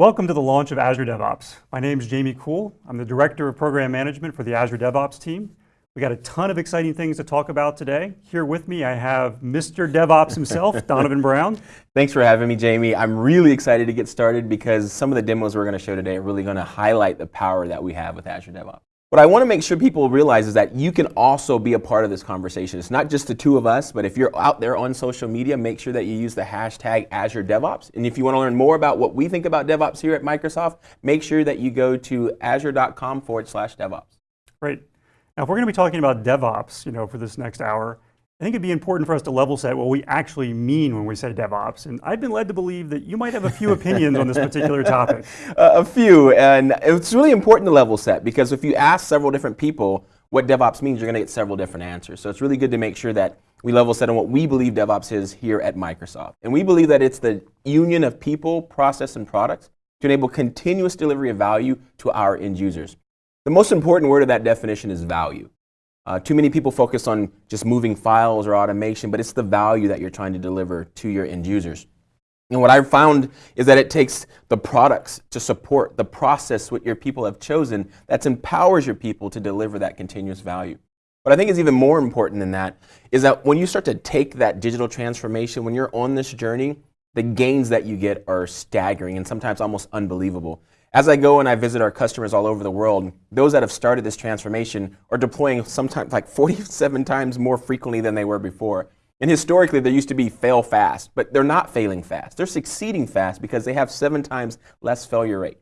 Welcome to the launch of Azure DevOps. My name is Jamie Cool. I'm the Director of Program Management for the Azure DevOps team. We got a ton of exciting things to talk about today. Here with me, I have Mr. DevOps himself, Donovan Brown. Thanks for having me, Jamie. I'm really excited to get started because some of the demos we're going to show today are really going to highlight the power that we have with Azure DevOps. What I want to make sure people realize is that you can also be a part of this conversation. It's not just the two of us, but if you're out there on social media, make sure that you use the hashtag Azure DevOps. And if you want to learn more about what we think about DevOps here at Microsoft, make sure that you go to azure.com forward slash DevOps. Great. Now, if we're going to be talking about DevOps, you know, for this next hour, I think it'd be important for us to level set what we actually mean when we say DevOps. And I've been led to believe that you might have a few opinions on this particular topic. Uh, a few, and it's really important to level set because if you ask several different people what DevOps means, you're going to get several different answers. So it's really good to make sure that we level set on what we believe DevOps is here at Microsoft. And we believe that it's the union of people, process, and products to enable continuous delivery of value to our end users. The most important word of that definition is value. Uh, too many people focus on just moving files or automation, but it's the value that you're trying to deliver to your end users. And what I've found is that it takes the products to support the process what your people have chosen that empowers your people to deliver that continuous value. What I think is even more important than that is that when you start to take that digital transformation, when you're on this journey, the gains that you get are staggering and sometimes almost unbelievable. As I go and I visit our customers all over the world, those that have started this transformation are deploying sometimes like 47 times more frequently than they were before. And historically, there used to be fail fast, but they're not failing fast. They're succeeding fast because they have seven times less failure rate.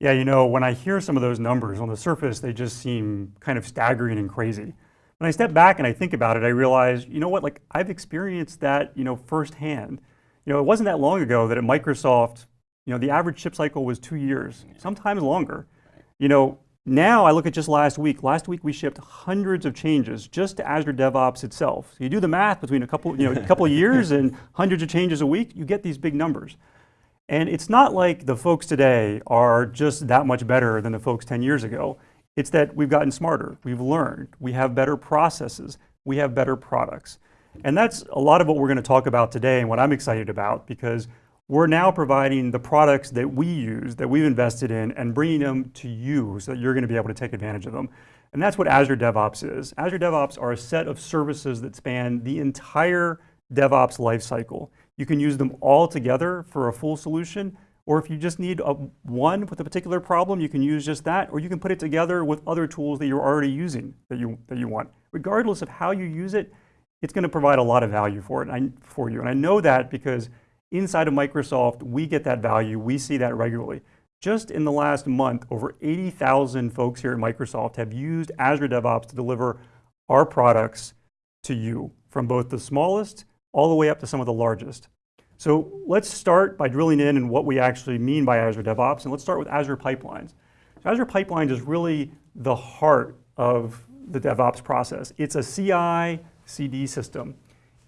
Yeah, you know, when I hear some of those numbers on the surface, they just seem kind of staggering and crazy. When I step back and I think about it, I realize, you know what, like I've experienced that, you know, firsthand. You know, it wasn't that long ago that at Microsoft, you know, the average ship cycle was two years, sometimes longer. You know, now I look at just last week. Last week we shipped hundreds of changes just to Azure DevOps itself. So you do the math between a couple, you know, a couple of years and hundreds of changes a week, you get these big numbers. And it's not like the folks today are just that much better than the folks 10 years ago. It's that we've gotten smarter, we've learned, we have better processes, we have better products. And that's a lot of what we're going to talk about today and what I'm excited about because we're now providing the products that we use, that we've invested in, and bringing them to you so that you're going to be able to take advantage of them. And that's what Azure DevOps is. Azure DevOps are a set of services that span the entire DevOps lifecycle. You can use them all together for a full solution, or if you just need a, one with a particular problem, you can use just that, or you can put it together with other tools that you're already using that you, that you want. Regardless of how you use it, it's going to provide a lot of value for, it, for you. And I know that because Inside of Microsoft, we get that value. We see that regularly. Just in the last month, over 80,000 folks here at Microsoft have used Azure DevOps to deliver our products to you, from both the smallest all the way up to some of the largest. So let's start by drilling in and what we actually mean by Azure DevOps, and let's start with Azure Pipelines. So Azure Pipelines is really the heart of the DevOps process. It's a CI, CD system.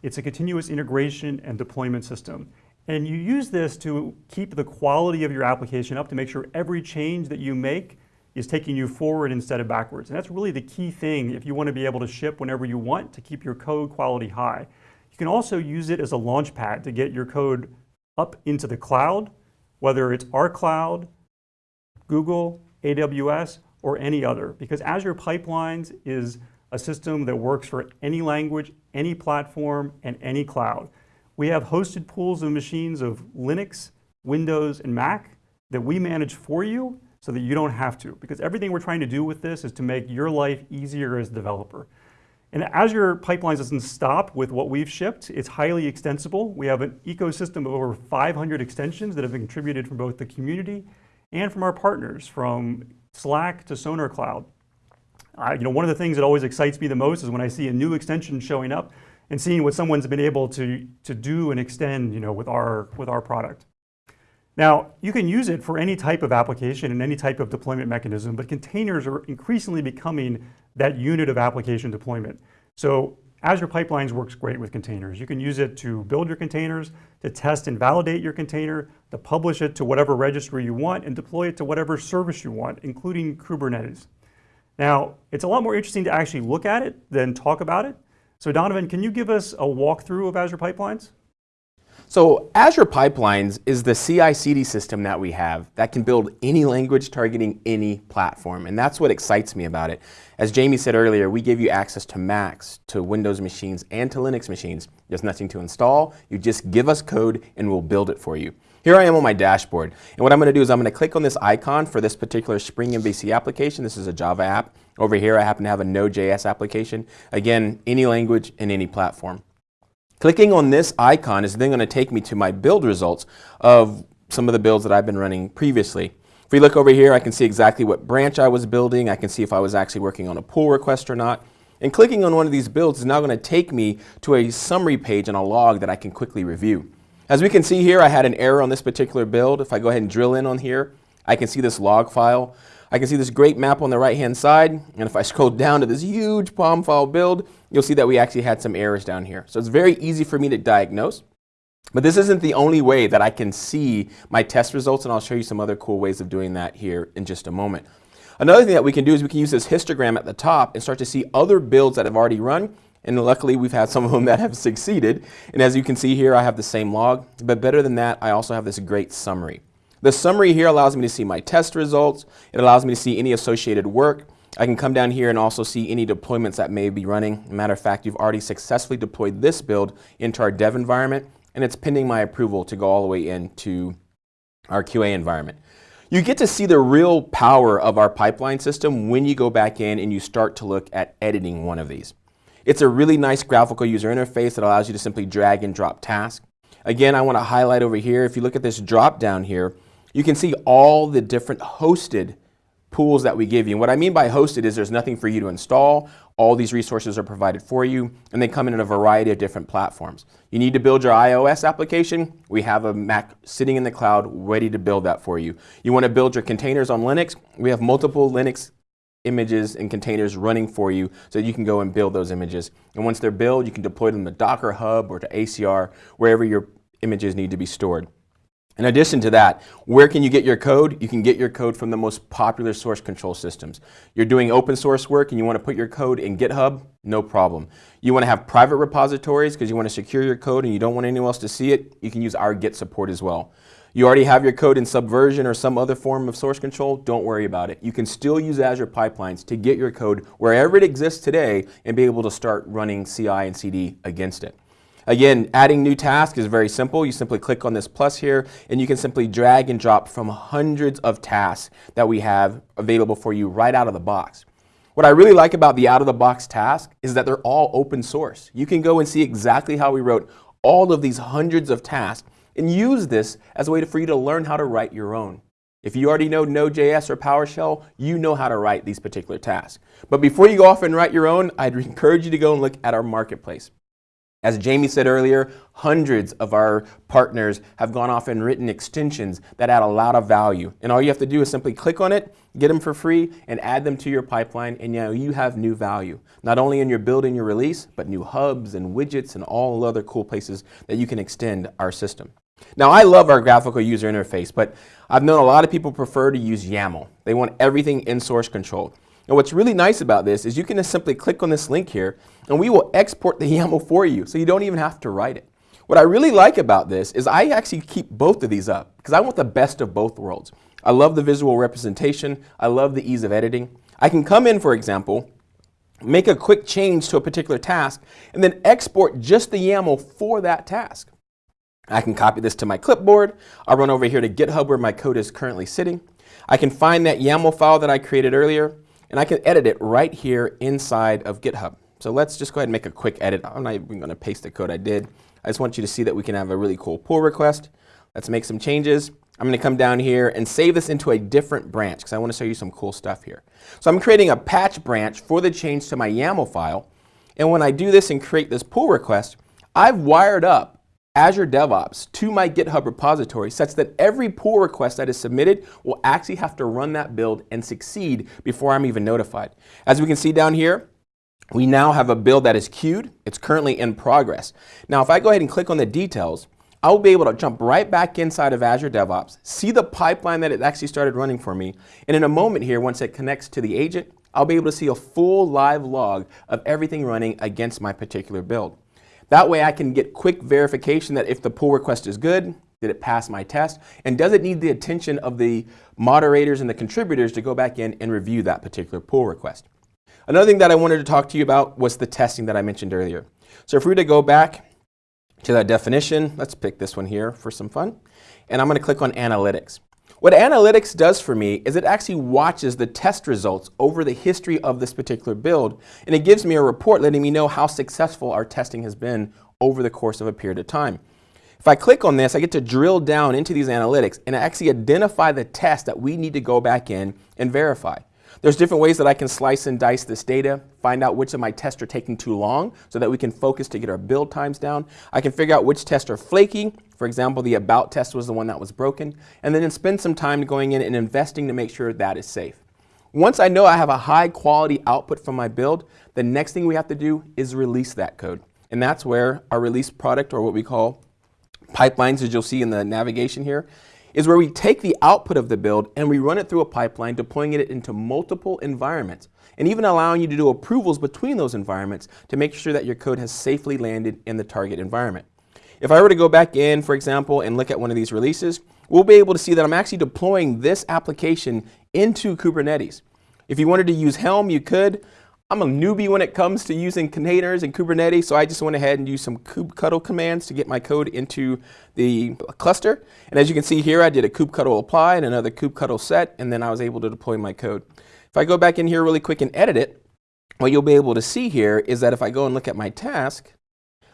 It's a continuous integration and deployment system. And you use this to keep the quality of your application up to make sure every change that you make is taking you forward instead of backwards. And that's really the key thing if you want to be able to ship whenever you want to keep your code quality high. You can also use it as a launch pad to get your code up into the cloud, whether it's our cloud, Google, AWS, or any other, because Azure Pipelines is a system that works for any language, any platform, and any cloud. We have hosted pools of machines of Linux, Windows, and Mac that we manage for you so that you don't have to. Because everything we're trying to do with this is to make your life easier as a developer. And Azure Pipelines doesn't stop with what we've shipped. It's highly extensible. We have an ecosystem of over 500 extensions that have been contributed from both the community and from our partners, from Slack to Sonar Cloud. Uh, you know, one of the things that always excites me the most is when I see a new extension showing up and seeing what someone's been able to, to do and extend you know, with, our, with our product. Now, you can use it for any type of application and any type of deployment mechanism, but containers are increasingly becoming that unit of application deployment. So Azure Pipelines works great with containers. You can use it to build your containers, to test and validate your container, to publish it to whatever registry you want, and deploy it to whatever service you want, including Kubernetes. Now, it's a lot more interesting to actually look at it than talk about it. So Donovan, can you give us a walkthrough of Azure Pipelines? So Azure Pipelines is the CI/CD system that we have that can build any language targeting any platform, and that's what excites me about it. As Jamie said earlier, we give you access to Macs, to Windows machines, and to Linux machines. There's nothing to install. You just give us code and we'll build it for you. Here I am on my dashboard, and what I'm going to do is I'm going to click on this icon for this particular Spring MVC application. This is a Java app. Over here I happen to have a Node.js application. Again, any language and any platform. Clicking on this icon is then going to take me to my build results of some of the builds that I've been running previously. If we look over here, I can see exactly what branch I was building. I can see if I was actually working on a pull request or not. And clicking on one of these builds is now going to take me to a summary page and a log that I can quickly review. As we can see here, I had an error on this particular build. If I go ahead and drill in on here, I can see this log file. I can see this great map on the right hand side, and if I scroll down to this huge POM file build, you'll see that we actually had some errors down here. So it's very easy for me to diagnose. But this isn't the only way that I can see my test results, and I'll show you some other cool ways of doing that here in just a moment. Another thing that we can do is we can use this histogram at the top and start to see other builds that have already run, and luckily we've had some of them that have succeeded. And as you can see here, I have the same log, but better than that, I also have this great summary. The summary here allows me to see my test results. It allows me to see any associated work. I can come down here and also see any deployments that may be running. matter of fact, you've already successfully deployed this build into our dev environment, and it's pending my approval to go all the way into our QA environment. You get to see the real power of our pipeline system when you go back in and you start to look at editing one of these. It's a really nice graphical user interface that allows you to simply drag and drop tasks. Again, I want to highlight over here, if you look at this drop down here, you can see all the different hosted pools that we give you. And what I mean by hosted is there's nothing for you to install. All these resources are provided for you, and they come in a variety of different platforms. You need to build your iOS application. We have a Mac sitting in the cloud ready to build that for you. You want to build your containers on Linux. We have multiple Linux images and containers running for you so you can go and build those images. And once they're built, you can deploy them to Docker Hub or to ACR, wherever your images need to be stored. In addition to that, where can you get your code? You can get your code from the most popular source control systems. You're doing open source work and you want to put your code in GitHub? No problem. You want to have private repositories because you want to secure your code and you don't want anyone else to see it? You can use our Git support as well. You already have your code in Subversion or some other form of source control? Don't worry about it. You can still use Azure Pipelines to get your code wherever it exists today and be able to start running CI and CD against it. Again, adding new tasks is very simple. You simply click on this plus here and you can simply drag and drop from hundreds of tasks that we have available for you right out of the box. What I really like about the out-of-the-box task is that they're all open source. You can go and see exactly how we wrote all of these hundreds of tasks and use this as a way for you to learn how to write your own. If you already know Node.js or PowerShell, you know how to write these particular tasks. But before you go off and write your own, I'd encourage you to go and look at our marketplace. As Jamie said earlier, hundreds of our partners have gone off and written extensions that add a lot of value. And all you have to do is simply click on it, get them for free, and add them to your pipeline, and you, know, you have new value. Not only in your build and your release, but new hubs and widgets and all other cool places that you can extend our system. Now, I love our graphical user interface, but I've known a lot of people prefer to use YAML. They want everything in source control. And what's really nice about this is you can just simply click on this link here and we will export the YAML for you so you don't even have to write it. What I really like about this is I actually keep both of these up because I want the best of both worlds. I love the visual representation. I love the ease of editing. I can come in, for example, make a quick change to a particular task, and then export just the YAML for that task. I can copy this to my clipboard. I'll run over here to GitHub where my code is currently sitting. I can find that YAML file that I created earlier and I can edit it right here inside of GitHub. So let's just go ahead and make a quick edit. I'm not even going to paste the code I did. I just want you to see that we can have a really cool pull request. Let's make some changes. I'm going to come down here and save this into a different branch because I want to show you some cool stuff here. So I'm creating a patch branch for the change to my YAML file. And when I do this and create this pull request, I've wired up Azure DevOps to my GitHub repository such that every pull request that is submitted will actually have to run that build and succeed before I'm even notified. As we can see down here, we now have a build that is queued. It's currently in progress. Now, if I go ahead and click on the details, I'll be able to jump right back inside of Azure DevOps, see the pipeline that it actually started running for me, and in a moment here, once it connects to the agent, I'll be able to see a full live log of everything running against my particular build. That way I can get quick verification that if the pull request is good, did it pass my test, and does it need the attention of the moderators and the contributors to go back in and review that particular pull request. Another thing that I wanted to talk to you about was the testing that I mentioned earlier. So if we were to go back to that definition, let's pick this one here for some fun, and I'm going to click on analytics. What analytics does for me is it actually watches the test results over the history of this particular build, and it gives me a report letting me know how successful our testing has been over the course of a period of time. If I click on this, I get to drill down into these analytics and actually identify the test that we need to go back in and verify. There's different ways that I can slice and dice this data, find out which of my tests are taking too long so that we can focus to get our build times down. I can figure out which tests are flaky. For example, the about test was the one that was broken. And then spend some time going in and investing to make sure that is safe. Once I know I have a high quality output from my build, the next thing we have to do is release that code. And that's where our release product or what we call pipelines, as you'll see in the navigation here, is where we take the output of the build and we run it through a pipeline, deploying it into multiple environments, and even allowing you to do approvals between those environments to make sure that your code has safely landed in the target environment. If I were to go back in, for example, and look at one of these releases, we'll be able to see that I'm actually deploying this application into Kubernetes. If you wanted to use Helm, you could. I'm a newbie when it comes to using containers and Kubernetes, so I just went ahead and used some kubectl commands to get my code into the cluster. And as you can see here, I did a kubectl apply and another kubectl set, and then I was able to deploy my code. If I go back in here really quick and edit it, what you'll be able to see here is that if I go and look at my task,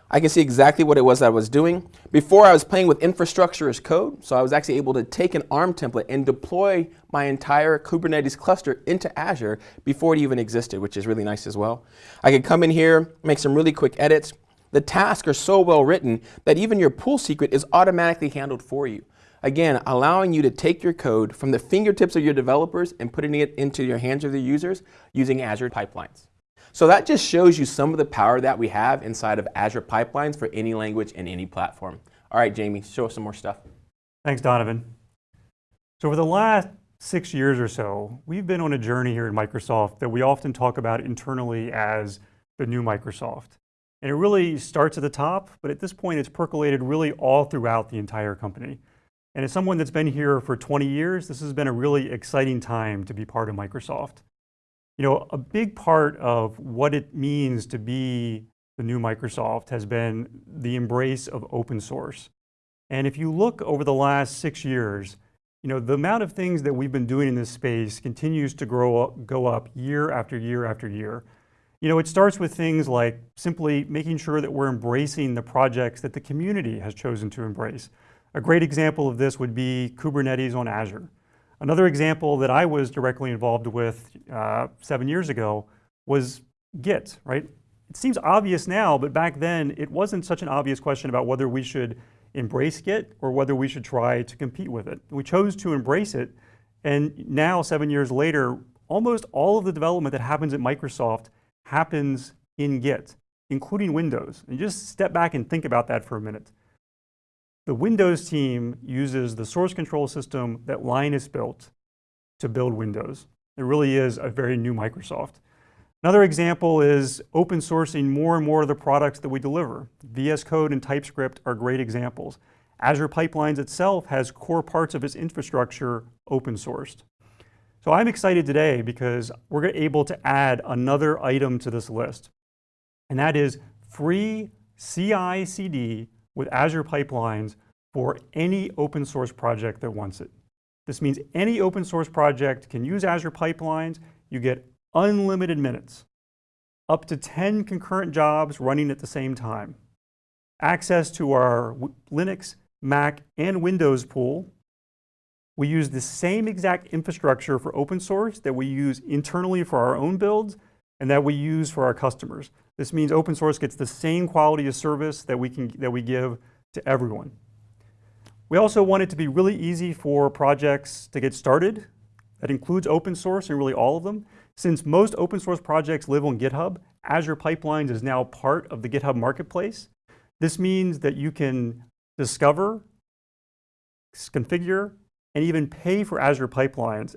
I can see exactly what it was I was doing. Before I was playing with infrastructure as code, so I was actually able to take an ARM template and deploy my entire Kubernetes cluster into Azure before it even existed, which is really nice as well. I could come in here, make some really quick edits. The tasks are so well written that even your pull secret is automatically handled for you. Again, allowing you to take your code from the fingertips of your developers and putting it into your hands of the users using Azure pipelines. So that just shows you some of the power that we have inside of Azure Pipelines for any language and any platform. All right, Jamie, show us some more stuff. Thanks, Donovan. So over the last six years or so, we've been on a journey here at Microsoft that we often talk about internally as the new Microsoft. And it really starts at the top, but at this point it's percolated really all throughout the entire company. And as someone that's been here for 20 years, this has been a really exciting time to be part of Microsoft. You know, a big part of what it means to be the new Microsoft has been the embrace of open source. And if you look over the last six years, you know, the amount of things that we've been doing in this space continues to grow up, go up year after year after year. You know, it starts with things like simply making sure that we're embracing the projects that the community has chosen to embrace. A great example of this would be Kubernetes on Azure. Another example that I was directly involved with uh, seven years ago was Git, right? It seems obvious now, but back then it wasn't such an obvious question about whether we should embrace Git or whether we should try to compete with it. We chose to embrace it, and now, seven years later, almost all of the development that happens at Microsoft happens in Git, including Windows. And just step back and think about that for a minute. The Windows team uses the source control system that Linus built to build Windows. It really is a very new Microsoft. Another example is open sourcing more and more of the products that we deliver. VS Code and TypeScript are great examples. Azure Pipelines itself has core parts of its infrastructure open sourced. So I'm excited today because we're able to add another item to this list, and that is free CI/CD with Azure Pipelines for any open source project that wants it. This means any open source project can use Azure Pipelines. You get unlimited minutes, up to 10 concurrent jobs running at the same time, access to our Linux, Mac, and Windows pool. We use the same exact infrastructure for open source that we use internally for our own builds and that we use for our customers. This means open source gets the same quality of service that we, can, that we give to everyone. We also want it to be really easy for projects to get started. That includes open source and really all of them. Since most open source projects live on GitHub, Azure Pipelines is now part of the GitHub Marketplace. This means that you can discover, configure, and even pay for Azure Pipelines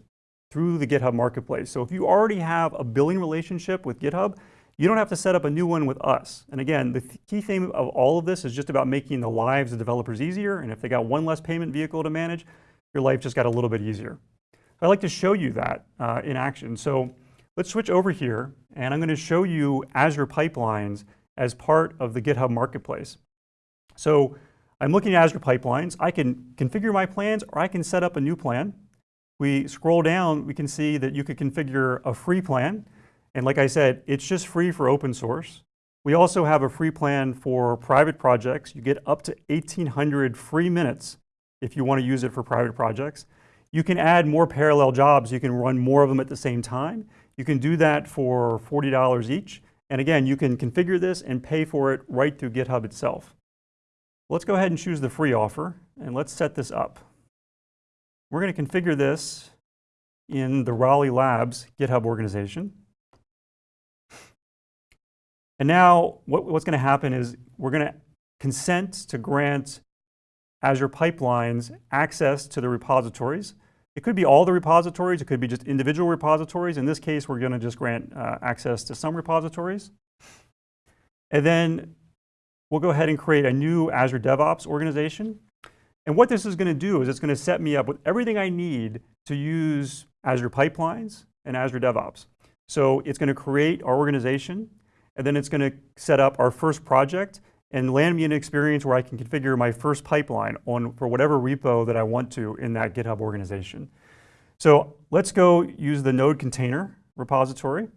through the GitHub Marketplace. So if you already have a billing relationship with GitHub, You don't have to set up a new one with us. And again, the th key theme of all of this is just about making the lives of developers easier. And if they got one less payment vehicle to manage, your life just got a little bit easier. I'd like to show you that uh, in action. So let's switch over here, and I'm going to show you Azure Pipelines as part of the GitHub Marketplace. So I'm looking at Azure Pipelines. I can configure my plans, or I can set up a new plan. We scroll down, we can see that you could configure a free plan. And like I said, it's just free for open source. We also have a free plan for private projects. You get up to 1,800 free minutes if you want to use it for private projects. You can add more parallel jobs. You can run more of them at the same time. You can do that for $40 each. And again, you can configure this and pay for it right through GitHub itself. Let's go ahead and choose the free offer, and let's set this up. We're going to configure this in the Raleigh Labs GitHub organization. And now what, what's going to happen is we're going to consent to grant Azure Pipelines access to the repositories. It could be all the repositories, it could be just individual repositories. In this case, we're going to just grant uh, access to some repositories. And then we'll go ahead and create a new Azure DevOps organization. And what this is going to do is it's going to set me up with everything I need to use Azure Pipelines and Azure DevOps. So it's going to create our organization, and then it's going to set up our first project and land me an experience where I can configure my first pipeline on for whatever repo that I want to in that GitHub organization. So let's go use the node container repository.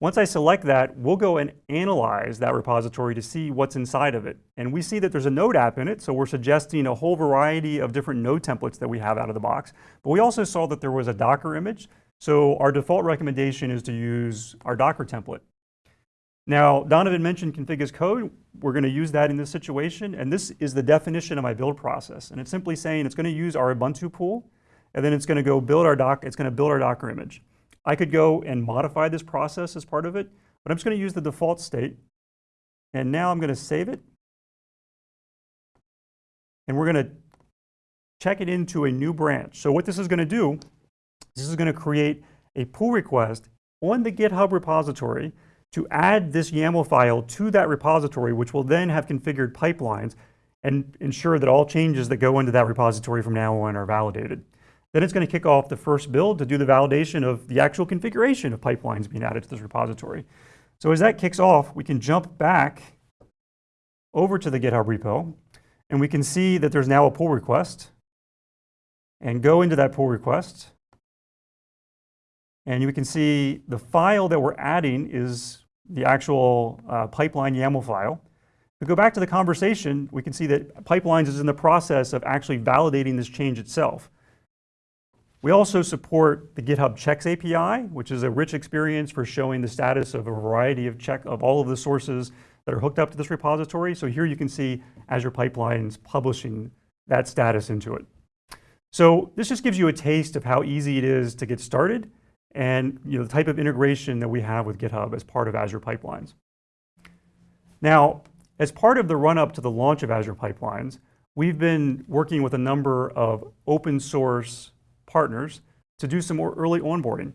Once I select that, we'll go and analyze that repository to see what's inside of it. And we see that there's a node app in it, so we're suggesting a whole variety of different node templates that we have out of the box. But we also saw that there was a Docker image, so our default recommendation is to use our Docker template. Now, Donovan mentioned config as code. We're going to use that in this situation, and this is the definition of my build process. And it's simply saying it's going to use our Ubuntu pool, and then it's going to go build our doc. It's going to build our Docker image. I could go and modify this process as part of it, but I'm just going to use the default state. And now I'm going to save it. And we're going to check it into a new branch. So what this is going to do, this is going to create a pull request on the GitHub repository to add this YAML file to that repository, which will then have configured pipelines and ensure that all changes that go into that repository from now on are validated. Then it's going to kick off the first build to do the validation of the actual configuration of pipelines being added to this repository. So as that kicks off, we can jump back over to the GitHub repo, and we can see that there's now a pull request, and go into that pull request, and you can see the file that we're adding is the actual uh, pipeline YAML file. If we go back to the conversation, we can see that pipelines is in the process of actually validating this change itself. We also support the GitHub Checks API, which is a rich experience for showing the status of a variety of check of all of the sources that are hooked up to this repository. So here you can see Azure Pipelines publishing that status into it. So this just gives you a taste of how easy it is to get started and you know, the type of integration that we have with GitHub as part of Azure Pipelines. Now, as part of the run-up to the launch of Azure Pipelines, we've been working with a number of open source partners to do some more early onboarding.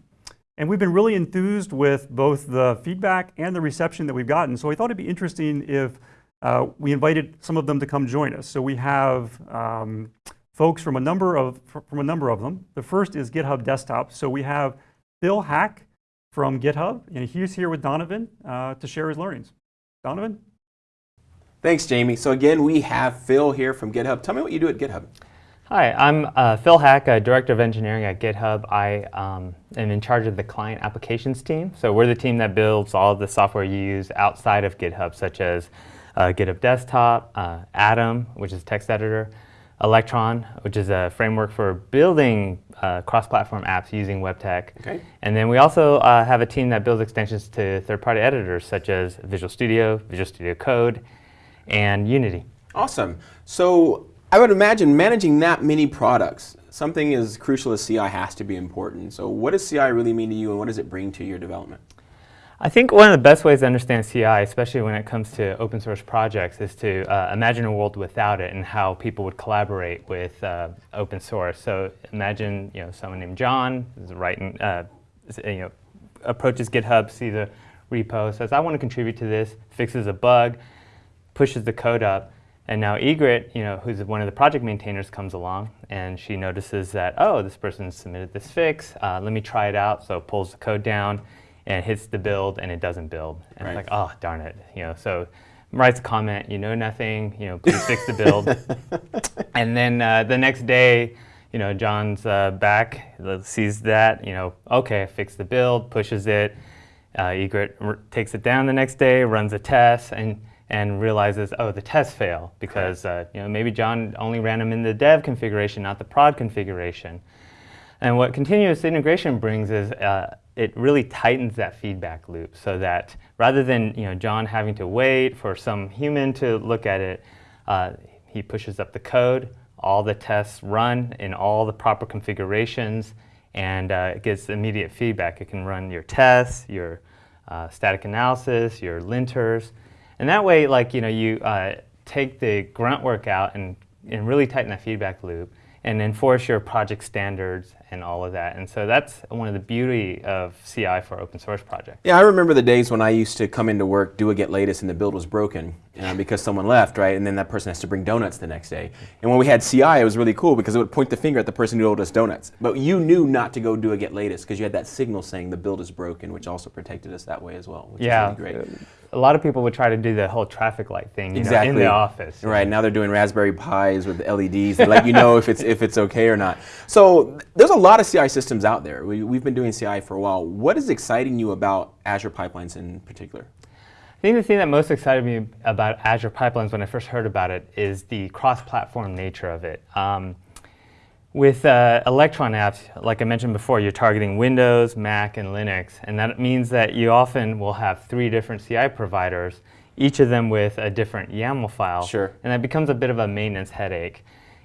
And we've been really enthused with both the feedback and the reception that we've gotten. So I thought it'd be interesting if uh, we invited some of them to come join us. So we have um, folks from a number of from a number of them. The first is GitHub Desktop. So we have Phil Haack from GitHub, and he's here with Donovan uh, to share his learnings. Donovan? Thanks, Jamie. So again, we have Phil here from GitHub. Tell me what you do at GitHub. Hi, I'm uh, Phil Haack, Director of Engineering at GitHub. I um, am in charge of the client applications team. So we're the team that builds all of the software you use outside of GitHub, such as uh, GitHub Desktop, uh, Atom, which is text editor, Electron, which is a framework for building uh, cross-platform apps using web tech. Okay. And then we also uh, have a team that builds extensions to third-party editors such as Visual Studio, Visual Studio Code, and Unity. Awesome. So I would imagine managing that many products, something as crucial as CI has to be important. So what does CI really mean to you and what does it bring to your development? I think one of the best ways to understand CI, especially when it comes to open source projects, is to uh, imagine a world without it and how people would collaborate with uh, open source. So imagine you know someone named John is writing, uh, you know, approaches GitHub, sees a repo, says, I want to contribute to this, fixes a bug, pushes the code up, and now Egret, you know, who's one of the project maintainers, comes along and she notices that, oh, this person submitted this fix. Uh, let me try it out. So pulls the code down and hits the build, and it doesn't build. And Right. it's like, oh, darn it. You know, so writes a comment, you know nothing. You know, please fix the build. and then uh, the next day, you know, John's uh, back, uh, sees that, you know, okay, fix the build, pushes it. Uh, Egret r- takes it down the next day, runs a test, and and realizes, oh, the test failed because uh, you know maybe John only ran them in the dev configuration, not the prod configuration. And what continuous integration brings is uh, it really tightens that feedback loop so that rather than you know John having to wait for some human to look at it, uh, he pushes up the code, all the tests run in all the proper configurations, and uh, it gets immediate feedback. It can run your tests, your uh, static analysis, your linters, and that way, like you know, you uh, take the grunt work out and, and really tighten that feedback loop and enforce your project standards and all of that. And so that's one of the beauty of CI for open source projects. Yeah, I remember the days when I used to come into work, do a get latest, and the build was broken uh, because someone left, right? And then that person has to bring donuts the next day. And when we had CI, it was really cool because it would point the finger at the person who owed us donuts. But you knew not to go do a get latest because you had that signal saying the build is broken, which also protected us that way as well, which Yeah. is really great. A lot of people would try to do the whole traffic light thing you Exactly. know, in the office. Right now they're doing Raspberry Pis with LEDs to let you know if it's if it's okay or not. So there's a lot of CI systems out there. We, we've been doing CI for a while. What is exciting you about Azure pipelines in particular? I think the thing that most excited me about Azure Pipelines when I first heard about it is the cross-platform nature of it. Um, with uh, Electron apps, like I mentioned before, you're targeting Windows, Mac, and Linux, and that means that you often will have three different CI providers, each of them with a different YAML file. Sure. And that becomes a bit of a maintenance headache.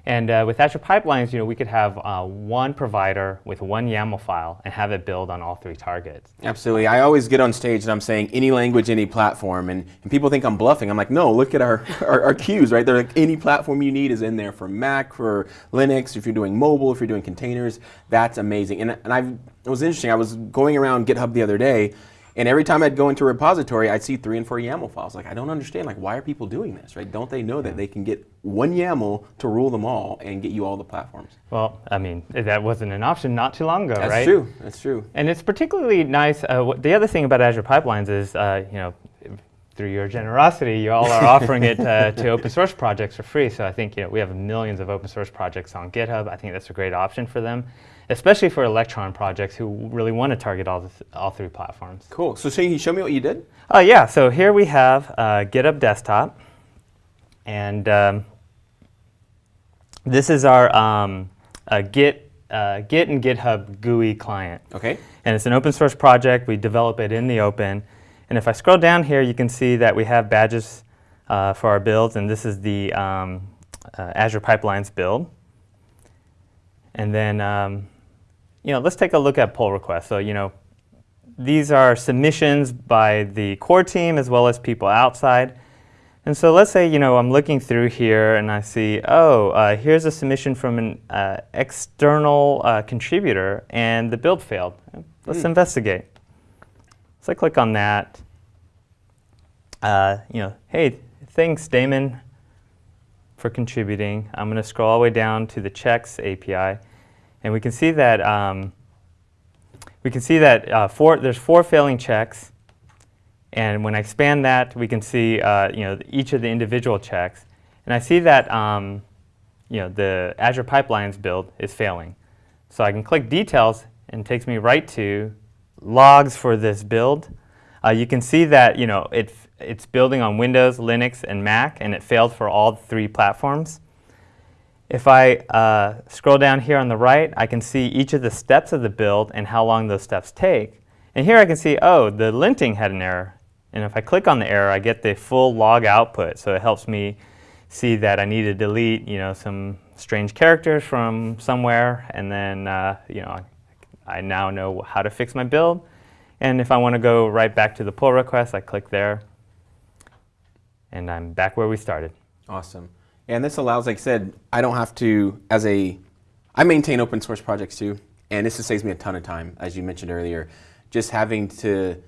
And uh, with Azure Pipelines, you know, we could have uh, one provider with one YAML file and have it build on all three targets. Absolutely. I always get on stage and I'm saying any language, any platform, and, and people think I'm bluffing. I'm like, no, look at our, our, our queues, right? They're like any platform you need is in there for Mac, for Linux, if you're doing mobile, if you're doing containers. That's amazing. And, and I've, it was interesting. I was going around GitHub the other day, and every time I'd go into a repository, I'd see three and four YAML files. Like, I don't understand. Like, why are people doing this, right? Don't they know that they can get one YAML to rule them all and get you all the platforms? Well, I mean, that wasn't an option not too long ago, That's right? That's true. That's true. And it's particularly nice. Uh, the other thing about Azure Pipelines is, uh, you know, through your generosity, you all are offering it uh, to open source projects for free. So I think you know we have millions of open source projects on GitHub. I think that's a great option for them, especially for Electron projects who really want to target all all three platforms. Cool. So, can you show me what you did? Oh yeah, so here we have uh, GitHub Desktop, and um, this is our um, uh, Git uh, Git and GitHub GUI client. Okay. And it's an open source project. We develop it in the open. And if I scroll down here, you can see that we have badges uh, for our builds, and this is the um, uh, Azure Pipelines build. And then, um, you know, let's take a look at pull requests. So, you know, these are submissions by the core team as well as people outside. And so let's say, you know, I'm looking through here and I see, oh, uh, here's a submission from an uh, external uh, contributor and the build failed. Let's investigate. So I click on that. Uh, you know, hey, thanks, Damon, for contributing. I'm going to scroll all the way down to the checks API, and we can see that um, we can see that uh, four, there's four failing checks. And when I expand that, we can see uh, you know each of the individual checks, and I see that um, you know the Azure Pipelines build is failing. So I can click details, and it takes me right to logs for this build. Uh, you can see that you know it it's building on Windows, Linux, and Mac, and it failed for all three platforms. If I uh, scroll down here on the right, I can see each of the steps of the build and how long those steps take. And here I can see, oh, the linting had an error. And if I click on the error, I get the full log output. So it helps me see that I need to delete, you know, some strange characters from somewhere, and then, uh, you know, I now know how to fix my build. And if I want to go right back to the pull request, I click there, and I'm back where we started. Awesome. And this allows, like I said, I don't have to, as a, I maintain open source projects too, and this just saves me a ton of time, as you mentioned earlier. Just having to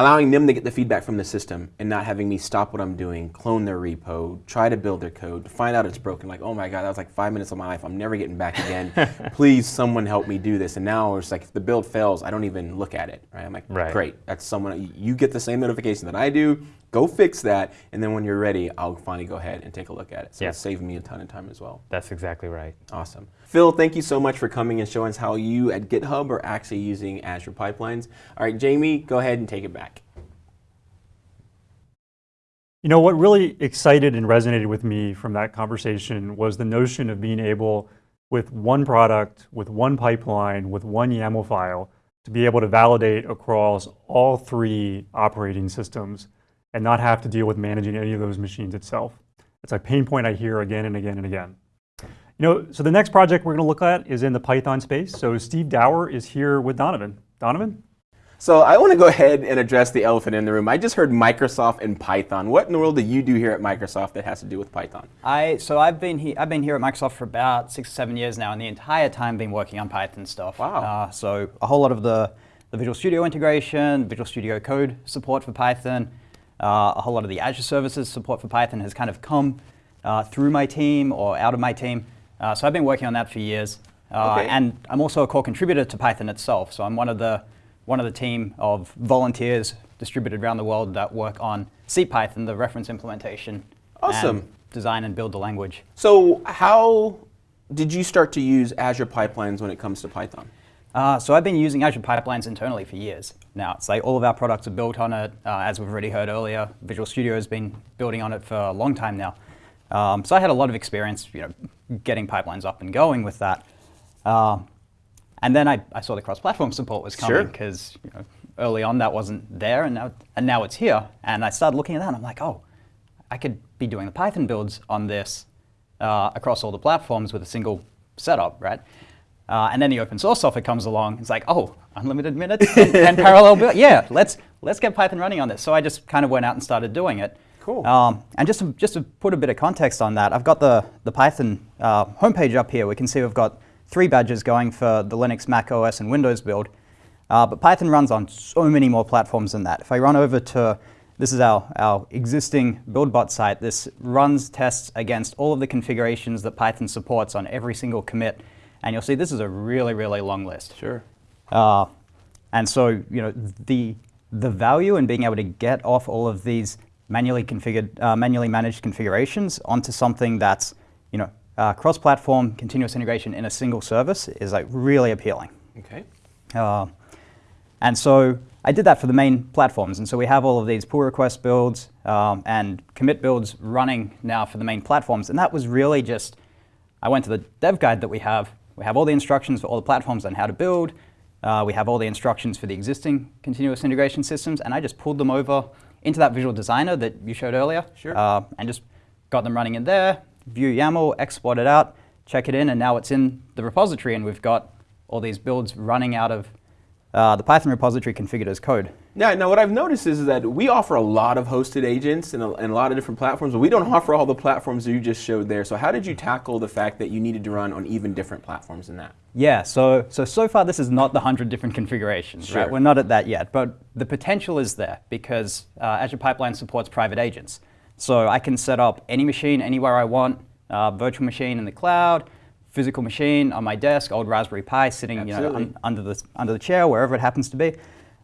allowing them to get the feedback from the system and not having me stop what I'm doing, clone their repo, try to build their code, find out it's broken. Like, oh my God, that was like five minutes of my life. I'm never getting back again. Please, someone help me do this. And now it's like, if the build fails, I don't even look at it. Right? I'm like, Right. great. That's someone. You get the same notification that I do. Go fix that, and then when you're ready, I'll finally go ahead and take a look at it. So Yeah. it's saving me a ton of time as well. That's exactly right. Awesome. Phil, thank you so much for coming and showing us how you at GitHub are actually using Azure pipelines. All right, Jamie, go ahead and take it back. You know, what really excited and resonated with me from that conversation was the notion of being able, with one product, with one pipeline, with one YAML file, to be able to validate across all three operating systems and not have to deal with managing any of those machines itself. It's a pain point I hear again and again and again. You know, so the next project we're going to look at is in the Python space. So Steve Dower is here with Donovan. Donovan? So I want to go ahead and address the elephant in the room. I just heard Microsoft and Python. What in the world do you do here at Microsoft that has to do with Python? I so I've been he, I've been here at Microsoft for about six or seven years now, and the entire time been working on Python stuff. Wow. Uh, so a whole lot of the, the Visual Studio integration, Visual Studio Code support for Python, uh, a whole lot of the Azure services support for Python has kind of come uh, through my team or out of my team. Uh, so I've been working on that for years, uh, Okay. and I'm also a core contributor to Python itself. So I'm one of the one of the team of volunteers distributed around the world that work on CPython, the reference implementation. Awesome. and design and build the language. So how did you start to use Azure pipelines when it comes to Python? Uh, so I've been using Azure Pipelines internally for years now. It's like all of our products are built on it. Uh, as we've already heard earlier, Visual Studio has been building on it for a long time now. Um, so I had a lot of experience, you know, getting pipelines up and going with that. Um and then I, I saw the cross-platform support was coming because you know, early on that wasn't there, and now and now it's here. And I started looking at that, and I'm like, oh, I could be doing the Python builds on this uh, across all the platforms with a single setup, right? Uh, and then the open source software comes along. It's like, oh, unlimited minutes and, and parallel build. Yeah, let's let's get Python running on this. So I just kind of went out and started doing it. Cool. Um, and just to, just to put a bit of context on that, I've got the the Python uh, homepage up here. We can see we've got three badges going for the Linux, Mac OS, and Windows build. Uh, but Python runs on so many more platforms than that. If I run over to, this is our, our existing BuildBot site, this runs tests against all of the configurations that Python supports on every single commit. And you'll see this is a really, really long list. Sure. Uh, and so, you know, the, the value in being able to get off all of these manually configured, uh, manually managed configurations onto something that's, you know, uh, cross-platform continuous integration in a single service is like really appealing. Okay. Uh, and so I did that for the main platforms. And so we have all of these pull request builds um, and commit builds running now for the main platforms. And that was really just, I went to the dev guide that we have. We have all the instructions for all the platforms on how to build. Uh, we have all the instructions for the existing continuous integration systems. And I just pulled them over into that visual designer that you showed earlier. Sure. Uh, and just got them running in there, view YAML, export it out, check it in, and now it's in the repository. And we've got all these builds running out of uh, the Python repository configured as code. Now, now, what I've noticed is, that we offer a lot of hosted agents and a, and a lot of different platforms, but we don't offer all the platforms you just showed there. So how did you tackle the fact that you needed to run on even different platforms than that? Yeah, so so so far this is not the 100 different configurations, Sure. right? We're not at that yet, but the potential is there because uh, Azure Pipeline supports private agents. So I can set up any machine anywhere I want, uh, virtual machine in the cloud, physical machine on my desk, old Raspberry Pi sitting you know, un- under, the, under the chair, wherever it happens to be.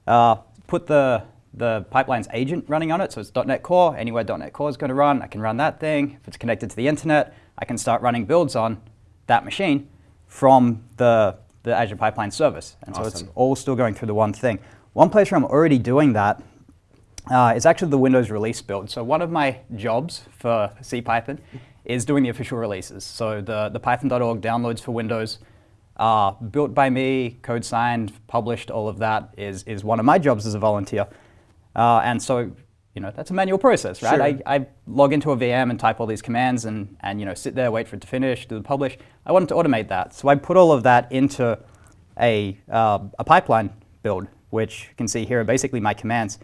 Uh, put the, the pipeline's agent running on it, so it's .NET Core, anywhere .NET Core is going to run, I can run that thing. If it's connected to the internet, I can start running builds on that machine from the, the Azure Pipeline service. And so it's all still going through the one thing. One place where I'm already doing that uh, is actually the Windows release build. So one of my jobs for CPython is doing the official releases. So the, the python.org downloads for Windows, uh, built by me, code signed, published, all of that is, is one of my jobs as a volunteer. Uh, and so, you know, that's a manual process, right? Sure. I, I log into a VM and type all these commands and, and, you know, sit there, wait for it to finish, do the publish. I wanted to automate that. So I put all of that into a, uh, a pipeline build, which you can see here are basically my commands.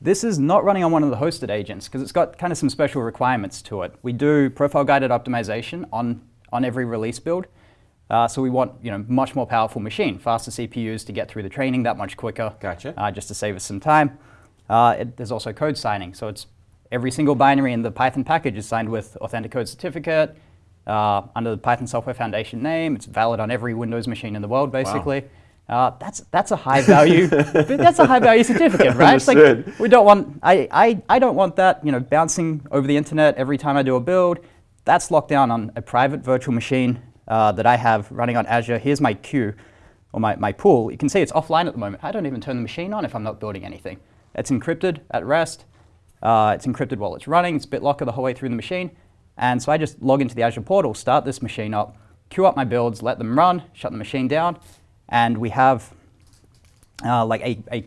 This is not running on one of the hosted agents because it's got kind of some special requirements to it. We do profile guided optimization on, on every release build. Uh, so we want you know much more powerful machine, faster CPUs to get through the training that much quicker. Gotcha. Uh, just to save us some time. Uh, it, there's also code signing. So it's every single binary in the Python package is signed with Authenticode certificate uh, under the Python Software Foundation name. It's valid on every Windows machine in the world, basically. Uh, that's that's a high value. that's a high value certificate, right? It's like we don't want. I, I I don't want that. You know, bouncing over the internet every time I do a build. That's locked down on a private virtual machine uh, that I have running on Azure. Here's my queue or my, my pool. You can see it's offline at the moment. I don't even turn the machine on if I'm not building anything. It's encrypted at rest. Uh, it's encrypted while it's running. It's BitLocker the whole way through the machine. And so I just log into the Azure portal, start this machine up, queue up my builds, let them run, shut the machine down, and we have uh, like a, a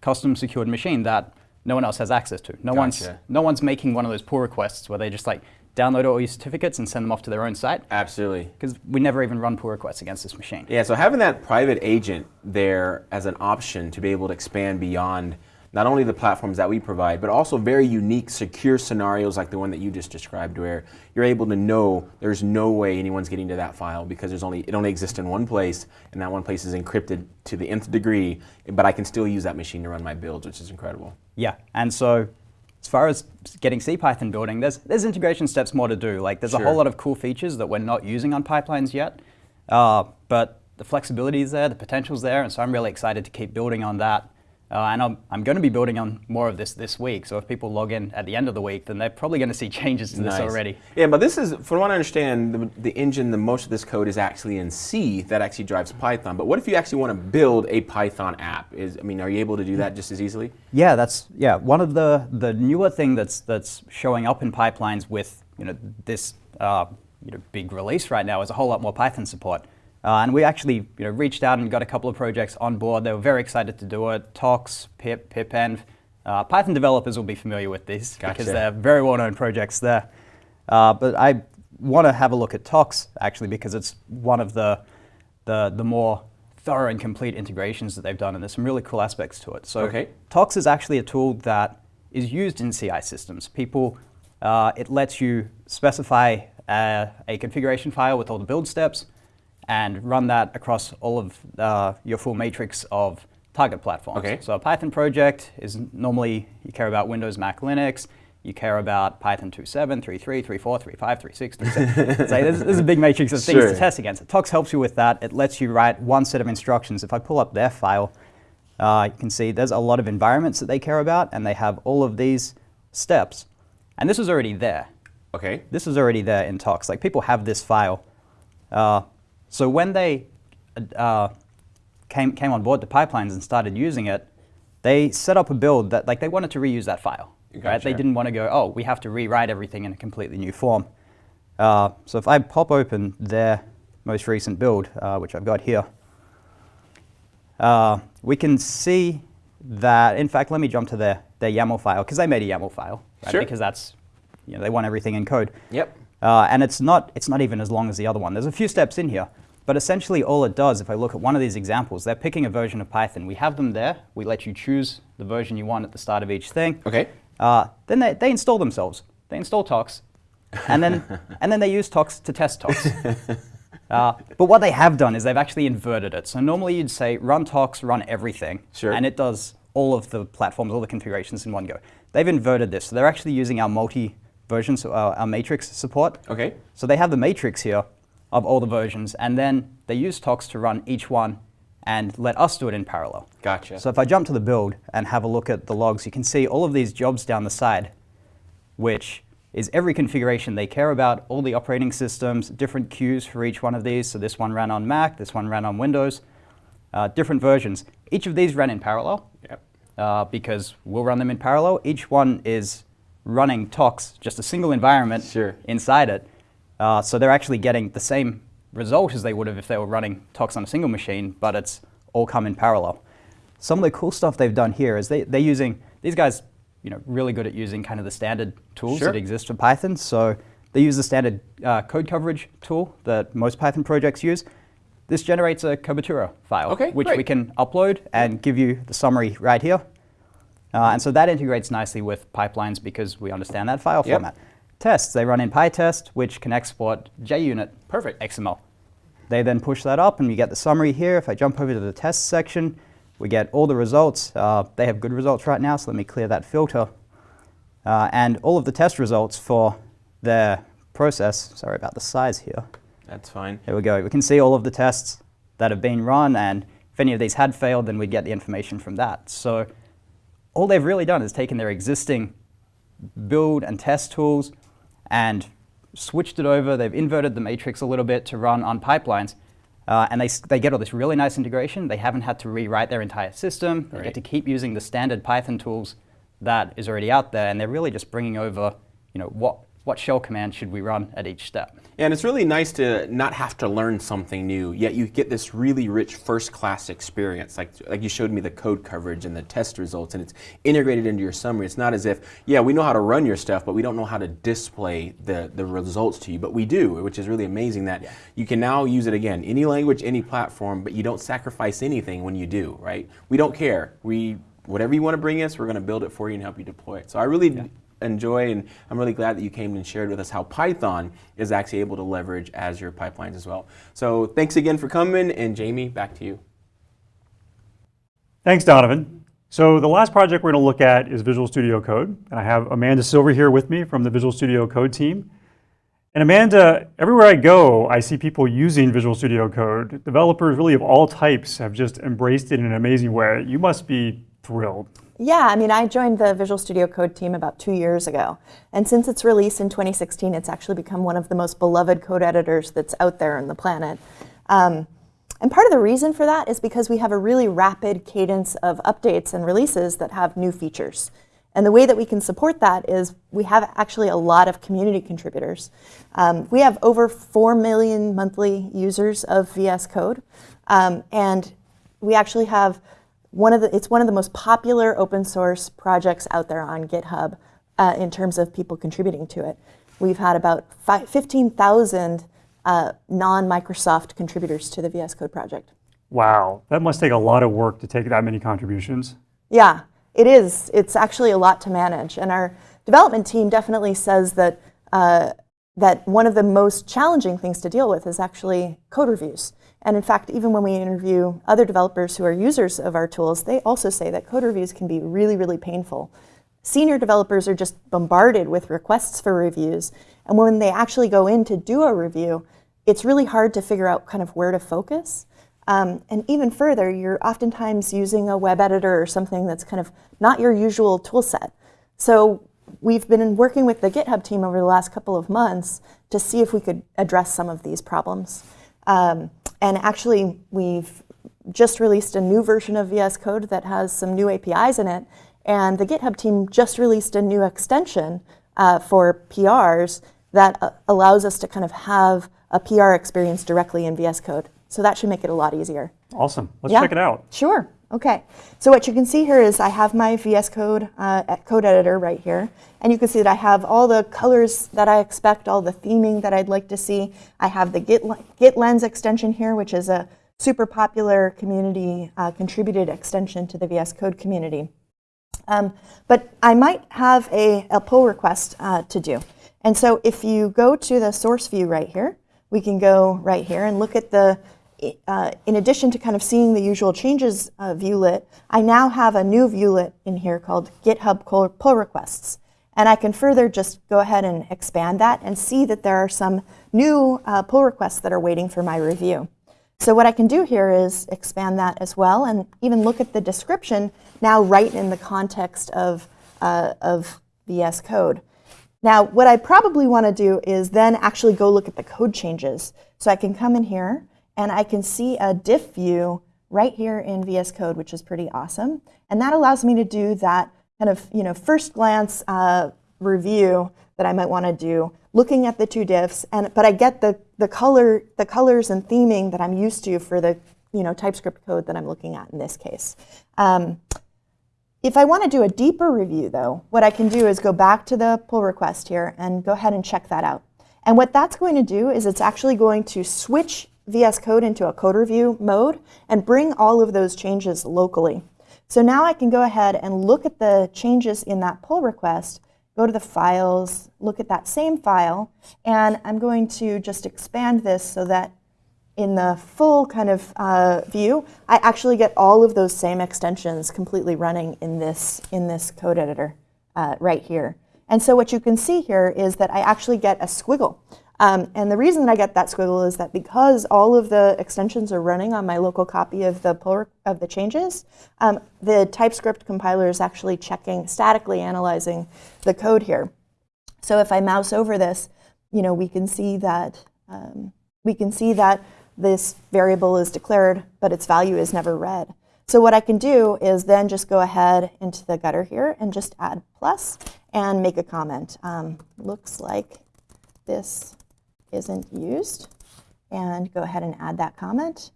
custom secured machine that no one else has access to. No one's no one's making one of those pull requests where they just like download all your certificates and send them off to their own site Absolutely. because we never even run pull requests against this machine. Yeah, so having that private agent there as an option to be able to expand beyond not only the platforms that we provide, but also very unique, secure scenarios like the one that you just described, where you're able to know there's no way anyone's getting to that file because there's only it only exists in one place, and that one place is encrypted to the nth degree. But I can still use that machine to run my builds, which is incredible. Yeah, and so as far as getting CPython building, there's there's integration steps more to do. Like there's a whole lot of cool features that we're not using on pipelines yet, uh, but the flexibility is there, the potential's there, and so I'm really excited to keep building on that. Uh, and I'm, I'm going to be building on more of this this week. So if people log in at the end of the week, then they're probably going to see changes to this already. Yeah, but this is, from what I understand, the, the engine, the most of this code is actually in C that actually drives Python. But what if you actually want to build a Python app? Is I mean, are you able to do that just as easily? Yeah, that's yeah one of the the newer thing that's that's showing up in pipelines with you know this uh, you know big release right now is a whole lot more Python support. Uh, and we actually you know reached out and got a couple of projects on board. They were very excited to do it. Tox, Pip, Pipenv. Uh, Python developers will be familiar with these Gotcha. because they're very well-known projects there. Uh, but I want to have a look at Tox actually because it's one of the the, the more thorough and complete integrations that they've done, and there's some really cool aspects to it. So Okay. Tox is actually a tool that is used in CI systems. People, uh, it lets you specify uh, a configuration file with all the build steps and run that across all of uh, your full matrix of target platforms. Okay. So a Python project is normally you care about Windows, Mac, Linux. You care about Python 2.7, 3.3, 3.4, 3.5, 3.6, 3.7. so there's, there's a big matrix of things Sure. to test against. Tox helps you with that. It lets you write one set of instructions. If I pull up their file, uh, you can see there's a lot of environments that they care about, and they have all of these steps. And this is already there. Okay. This is already there in Tox. Like people have this file. Uh, so when they uh, came, came on board the pipelines and started using it, they set up a build that like they wanted to reuse that file. Right? They didn't want to go, oh, we have to rewrite everything in a completely new form. Uh, so if I pop open their most recent build, uh, which I've got here, uh, we can see that, in fact, let me jump to their, their YAML file, because they made a YAML file, right? Sure. because that's, you know, they want everything in code. Yep. Uh, and it's not, it's not even as long as the other one. There's a few steps in here, but essentially all it does, if I look at one of these examples, they're picking a version of Python. We have them there. We let you choose the version you want at the start of each thing. Okay. Uh, then they, they install themselves. They install Tox, and then, and then they use Tox to test Tox. Uh, but what they have done is they've actually inverted it. So normally you'd say run Tox, run everything, Sure. and it does all of the platforms, all the configurations in one go. They've inverted this. So they're actually using our multi versions, so our, our matrix support. Okay. So they have the matrix here of all the versions, and then they use Tox to run each one and let us do it in parallel. Gotcha. So if I jump to the build and have a look at the logs, you can see all of these jobs down the side, which is every configuration they care about, all the operating systems, different queues for each one of these. So this one ran on Mac, this one ran on Windows, uh, different versions. Each of these ran in parallel Yep. uh, because we'll run them in parallel. Each one is running Tox, just a single environment Sure. inside it. Uh, so they're actually getting the same result as they would have if they were running Tox on a single machine, but it's all come in parallel. Some of the cool stuff they've done here is they, they're using, these guys, you know, really good at using kind of the standard tools Sure. that exist for Python. So they use the standard uh, code coverage tool that most Python projects use. This generates a Cobertura file, Okay, which great. we can upload and give you the summary right here. Uh, and so that integrates nicely with pipelines because we understand that file Yep. format. Tests, they run in PyTest, which can export JUnit Perfect. XML. They then push that up and we get the summary here. If I jump over to the test section, We get all the results. Uh, they have good results right now, so let me clear that filter. Uh, and all of the test results for their process. Sorry about the size here. That's fine. Here we go. We can see all of the tests that have been run, and if any of these had failed, then we'd get the information from that. So all they've really done is taken their existing build and test tools and switched it over. They've inverted the matrix a little bit to run on pipelines. Uh, and they, they get all this really nice integration. They haven't had to rewrite their entire system. They Right. get to keep using the standard Python tools that is already out there. And they're really just bringing over, you know, what, what shell command should we run at each step. And it's really nice to not have to learn something new, yet you get this really rich first-class experience. Like, like you showed me the code coverage and the test results, and it's integrated into your summary. It's not as if, yeah, we know how to run your stuff, but we don't know how to display the, the results to you. But we do, which is really amazing that you can now use it again, any language, any platform, but you don't sacrifice anything when you do, right? We don't care. We whatever you want to bring us, we're going to build it for you and help you deploy it. So I really enjoy and I'm really glad that you came and shared with us how Python is actually able to leverage Azure pipelines as well. So thanks again for coming and Jamie, back to you. Thanks, Donovan. So the last project we're going to look at is Visual Studio Code. And I have Amanda Silver here with me from the Visual Studio Code team. And Amanda, everywhere I go, I see people using Visual Studio Code. Developers really of all types have just embraced it in an amazing way. You must be thrilled. Yeah, I mean, I joined the Visual Studio Code team about two years ago. And since its release in 2016, it's actually become one of the most beloved code editors that's out there on the planet. Um, and part of the reason for that is because we have a really rapid cadence of updates and releases that have new features. And the way that we can support that is we have actually a lot of community contributors. Um, we have over 4 million monthly users of VS Code. Um, and we actually have one of the, it's one of the most popular open source projects out there on GitHub uh, in terms of people contributing to it. We've had about 15,000 uh, non-Microsoft contributors to the VS Code project. Wow, that must take a lot of work to take that many contributions. Yeah, it is. It's actually a lot to manage. And our development team definitely says that, uh, that one of the most challenging things to deal with is actually code reviews. And in fact, even when we interview other developers who are users of our tools, they also say that code reviews can be really, really painful. Senior developers are just bombarded with requests for reviews. And when they actually go in to do a review, it's really hard to figure out kind of where to focus. Um, and even further, you're oftentimes using a web editor or something that's kind of not your usual tool set. So we've been working with the GitHub team over the last couple of months to see if we could address some of these problems. Um, and actually, we've just released a new version of VS Code that has some new APIs in it. And the GitHub team just released a new extension uh, for PRs that uh, allows us to kind of have a PR experience directly in VS Code. So that should make it a lot easier. Awesome. Let's Yeah. check it out. Sure. Okay. So what you can see here is I have my VS Code uh, code editor right here, and you can see that I have all the colors that I expect, all the theming that I'd like to see. I have the Git, Git Lens extension here, which is a super popular community uh, contributed extension to the VS Code community. Um, but I might have a, a pull request uh, to do. And so if you go to the source view right here, we can go right here and look at the, uh, in addition to kind of seeing the usual changes uh, viewlet, I now have a new viewlet in here called GitHub pull, requests. And I can further just go ahead and expand that and see that there are some new uh, pull requests that are waiting for my review. So what I can do here is expand that as well and even look at the description now right in the context of, uh, of VS Code. Now, what I probably want to do is then actually go look at the code changes. So I can come in here and I can see a diff view right here in VS Code, which is pretty awesome. And that allows me to do that kind of you know first glance uh, review that I might want to do, looking at the two diffs. And but I get the the color the colors and theming that I'm used to for the you know TypeScript code that I'm looking at in this case. Um, if I want to do a deeper review, though, what I can do is go back to the pull request here and go ahead and check that out. And what that's going to do is it's actually going to switch VS Code into a code review mode and bring all of those changes locally. So now I can go ahead and look at the changes in that pull request, go to the files, look at that same file, and I'm going to just expand this so that in the full kind of uh, view, I actually get all of those same extensions completely running in this, in this code editor uh, right here. And so what you can see here is that I actually get a squiggle. Um, and the reason that I get that squiggle is that because all of the extensions are running on my local copy of the pull of the changes, um, the TypeScript compiler is actually checking, statically analyzing the code here. So if I mouse over this, you know, we can see that um, we can see that this variable is declared, but its value is never read. So what I can do is then just go ahead into the gutter here and just add plus and make a comment. Um, looks like this isn't used. And go ahead and add that comment.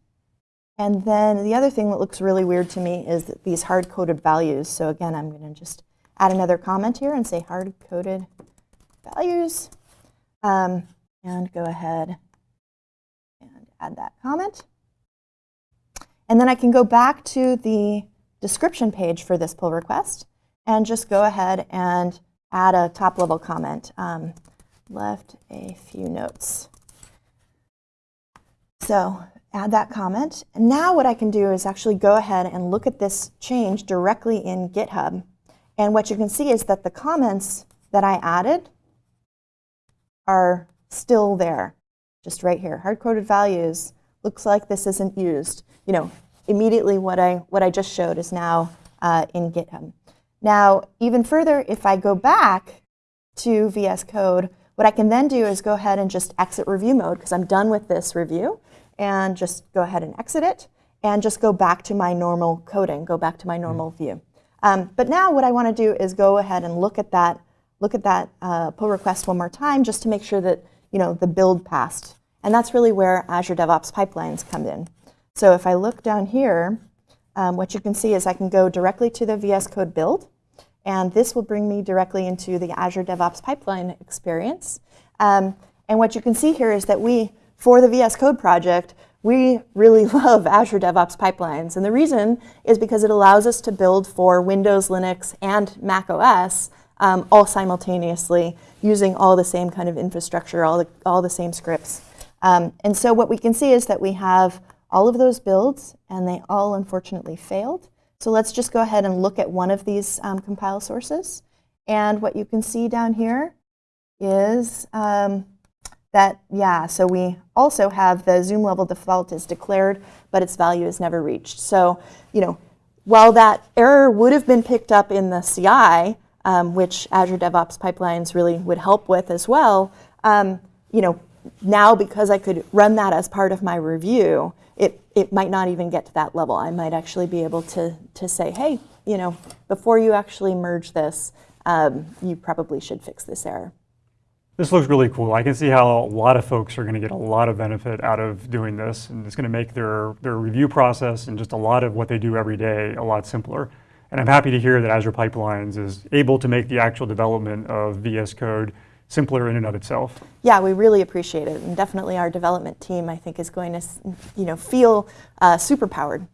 And then the other thing that looks really weird to me is these hard-coded values. So again, I'm going to just add another comment here and say hard-coded values. Um, and go ahead and add that comment. And then I can go back to the description page for this pull request and just go ahead and add a top level comment. Um, left a few notes. So add that comment. And now what I can do is actually go ahead and look at this change directly in GitHub. And what you can see is that the comments that I added are still there, just right here. Hard-coded values, looks like this isn't used. You know, immediately what I, what I just showed is now uh, in GitHub. Now, even further, if I go back to VS Code, what I can then do is go ahead and just exit review mode because I'm done with this review and just go ahead and exit it and just go back to my normal coding, go back to my normal view. Um, but now what I want to do is go ahead and look at that, look at that uh, pull request one more time just to make sure that you know the build passed. And that's really where Azure DevOps pipelines come in. So if I look down here, um, what you can see is I can go directly to the VS Code build. And this will bring me directly into the Azure DevOps pipeline experience. Um, and what you can see here is that we, for the VS Code project, we really love Azure DevOps pipelines. And the reason is because it allows us to build for Windows, Linux, and Mac OS um, all simultaneously using all the same kind of infrastructure, all the, all the same scripts. Um, and so what we can see is that we have all of those builds, and they all unfortunately failed. So let's just go ahead and look at one of these um, compile sources. And what you can see down here is um, that, yeah, so we also have the zoom level default is declared, but its value is never reached. So, you know, while that error would have been picked up in the CI, um, which Azure DevOps Pipelines really would help with as well, um, you know, now because I could run that as part of my review, it, it might not even get to that level. I might actually be able to, to say, hey, you know, before you actually merge this, um, you probably should fix this error. This looks really cool. I can see how a lot of folks are going to get a lot of benefit out of doing this, and it's going to make their, their review process and just a lot of what they do every day a lot simpler. And I'm happy to hear that Azure Pipelines is able to make the actual development of VS Code simpler in and of itself. Yeah, we really appreciate it, and definitely our development team, I think, is going to, you know, feel uh, superpowered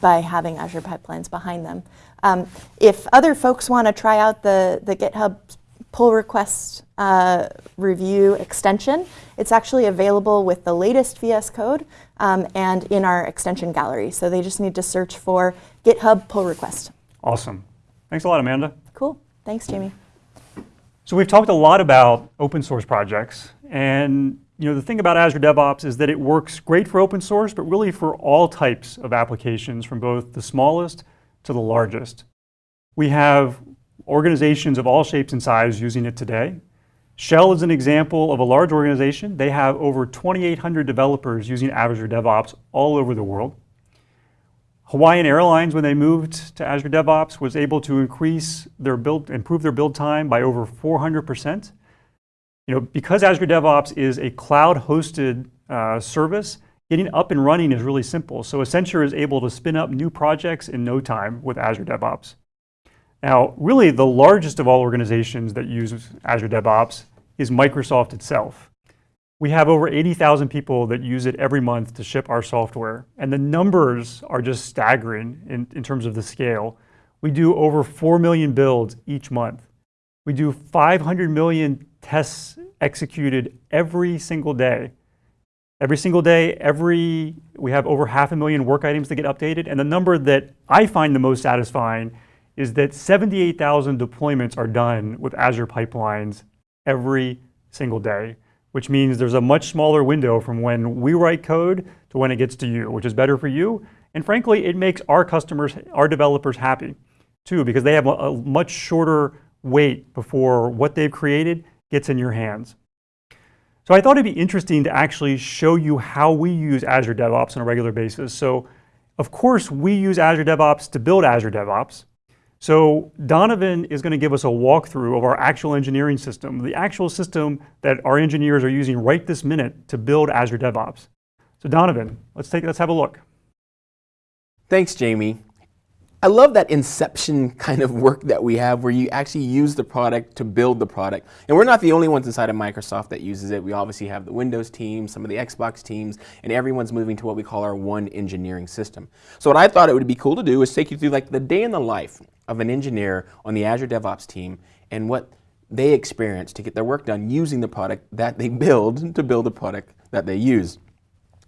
by having Azure pipelines behind them. Um, if other folks want to try out the the GitHub pull request uh, review extension, it's actually available with the latest VS Code um, and in our extension gallery. So they just need to search for GitHub pull request. Awesome. Thanks a lot, Amanda. Cool. Thanks, Jamie. So we've talked a lot about open source projects. And you know, the thing about Azure DevOps is that it works great for open source, but really for all types of applications from both the smallest to the largest. We have organizations of all shapes and sizes using it today. Shell is an example of a large organization. They have over 2,800 developers using Azure DevOps all over the world. Hawaiian Airlines, when they moved to Azure DevOps, was able to increase their build, improve their build time by over 400%. You know, because Azure DevOps is a cloud-hosted uh, service, getting up and running is really simple. So Accenture is able to spin up new projects in no time with Azure DevOps. Now, really the largest of all organizations that use Azure DevOps is Microsoft itself. We have over 80,000 people that use it every month to ship our software. And the numbers are just staggering in, in terms of the scale. We do over 4 million builds each month. We do 500 million tests executed every single day. Every single day, every we have over half a million work items that get updated, and the number that I find the most satisfying is that 78,000 deployments are done with Azure pipelines every single day, which means there's a much smaller window from when we write code to when it gets to you, which is better for you. And frankly, it makes our customers, our developers happy too, because they have a, much shorter wait before what they've created gets in your hands. So I thought it'd be interesting to actually show you how we use Azure DevOps on a regular basis. So of course, we use Azure DevOps to build Azure DevOps. So Donovan is going to give us a walkthrough of our actual engineering system, the actual system that our engineers are using right this minute to build Azure DevOps. So Donovan, let's take let's have a look. Thanks, Jamie. I love that inception kind of work that we have where you actually use the product to build the product. And we're not the only ones inside of Microsoft that uses it. We obviously have the Windows team, some of the Xbox teams, and everyone's moving to what we call our one engineering system. So what I thought it would be cool to do is take you through like the day in the life of an engineer on the Azure DevOps team and what they experience to get their work done using the product that they build to build a product that they use.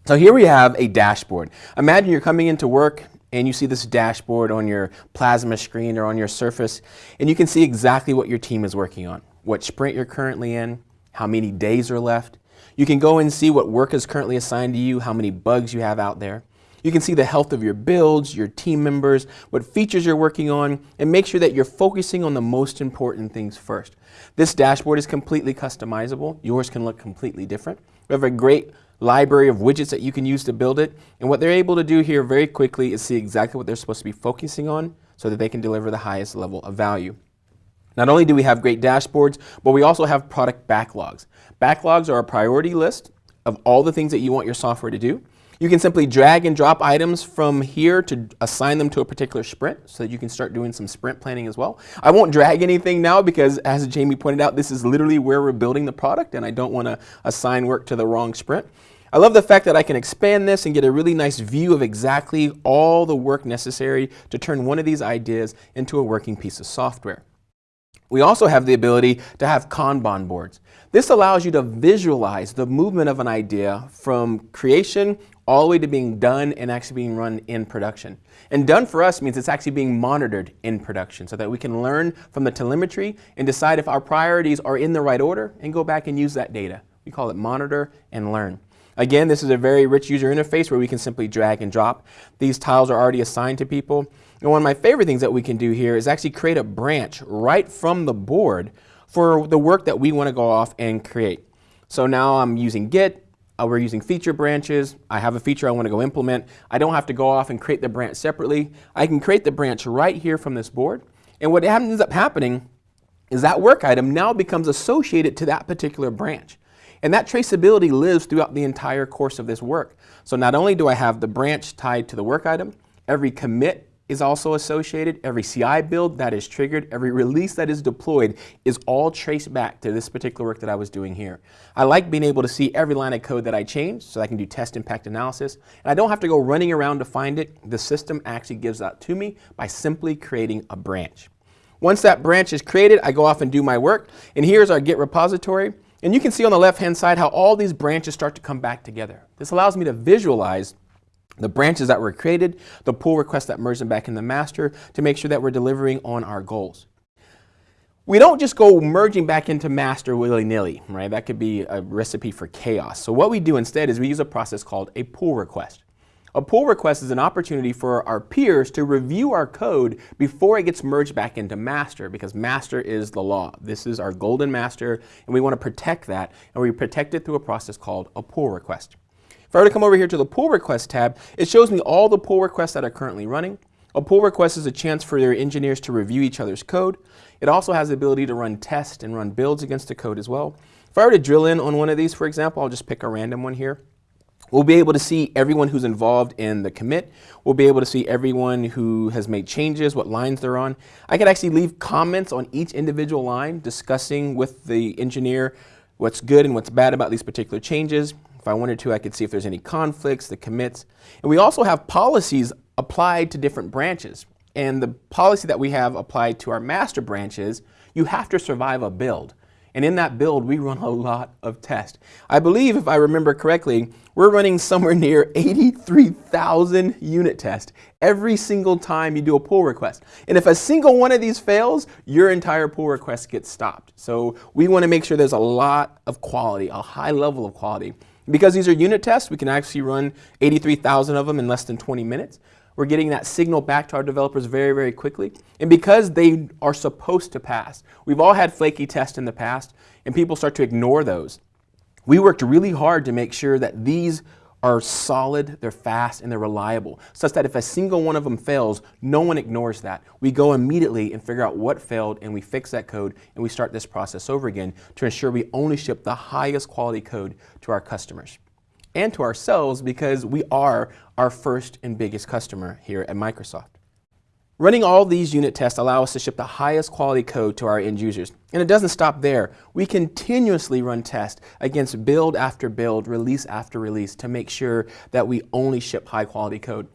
So here we have a dashboard. Imagine you're coming into work and you see this dashboard on your plasma screen or on your surface and you can see exactly what your team is working on, what sprint you're currently in, how many days are left. You can go and see what work is currently assigned to you, how many bugs you have out there. You can see the health of your builds, your team members, what features you're working on, and make sure that you're focusing on the most important things first. This dashboard is completely customizable. Yours can look completely different. We have a great library of widgets that you can use to build it. And what they're able to do here very quickly is see exactly what they're supposed to be focusing on so that they can deliver the highest level of value. Not only do we have great dashboards, but we also have product backlogs. Backlogs are a priority list of all the things that you want your software to do. You can simply drag and drop items from here to assign them to a particular sprint so that you can start doing some sprint planning as well. I won't drag anything now because as Jamie pointed out, this is literally where we're building the product and I don't want to assign work to the wrong sprint. I love the fact that I can expand this and get a really nice view of exactly all the work necessary to turn one of these ideas into a working piece of software. We also have the ability to have Kanban boards. This allows you to visualize the movement of an idea from creation all the way to being done and actually being run in production. And done for us means it's actually being monitored in production so that we can learn from the telemetry and decide if our priorities are in the right order and go back and use that data. We call it monitor and learn. Again, this is a very rich user interface where we can simply drag and drop. These tiles are already assigned to people. And one of my favorite things that we can do here is actually create a branch right from the board for the work that we want to go off and create. So now I'm using Git, uh, we're using feature branches. I have a feature I want to go implement. I don't have to go off and create the branch separately. I can create the branch right here from this board. And what ends up happening is that work item now becomes associated to that particular branch. And that traceability lives throughout the entire course of this work. So not only do I have the branch tied to the work item, every commit is also associated, every CI build that is triggered, every release that is deployed is all traced back to this particular work that I was doing here. I like being able to see every line of code that I change so I can do test impact analysis. And I don't have to go running around to find it. The system actually gives that to me by simply creating a branch. Once that branch is created, I go off and do my work. And here's our Git repository. And you can see on the left-hand side how all these branches start to come back together. This allows me to visualize the branches that were created, the pull requests that merge them back in the master to make sure that we're delivering on our goals. We don't just go merging back into master willy-nilly, right? That could be a recipe for chaos. So what we do instead is we use a process called a pull request. A pull request is an opportunity for our peers to review our code before it gets merged back into master because master is the law. This is our golden master and we want to protect that and we protect it through a process called a pull request. If I were to come over here to the pull request tab, it shows me all the pull requests that are currently running. A pull request is a chance for your engineers to review each other's code. It also has the ability to run tests and run builds against the code as well. If I were to drill in on one of these, for example, I'll just pick a random one here. We'll be able to see everyone who's involved in the commit. We'll be able to see everyone who has made changes, what lines they're on. I could actually leave comments on each individual line discussing with the engineer what's good and what's bad about these particular changes. If I wanted to, I could see if there's any conflicts, the commits. And we also have policies applied to different branches. And the policy that we have applied to our master branches, you have to survive a build. And in that build, we run a lot of tests. I believe, if I remember correctly, we're running somewhere near 83,000 unit tests every single time you do a pull request. And if a single one of these fails, your entire pull request gets stopped. So we want to make sure there's a lot of quality, a high level of quality. Because these are unit tests, we can actually run 83,000 of them in less than 20 minutes. We're getting that signal back to our developers very, very quickly. And because they are supposed to pass, we've all had flaky tests in the past, and people start to ignore those. We worked really hard to make sure that these are solid, they're fast, and they're reliable, such that if a single one of them fails, no one ignores that. We go immediately and figure out what failed, and we fix that code, and we start this process over again to ensure we only ship the highest quality code to our customers and to ourselves because we are our first and biggest customer here at Microsoft. Running all these unit tests allow us to ship the highest quality code to our end users. And it doesn't stop there. We continuously run tests against build after build, release after release to make sure that we only ship high quality code.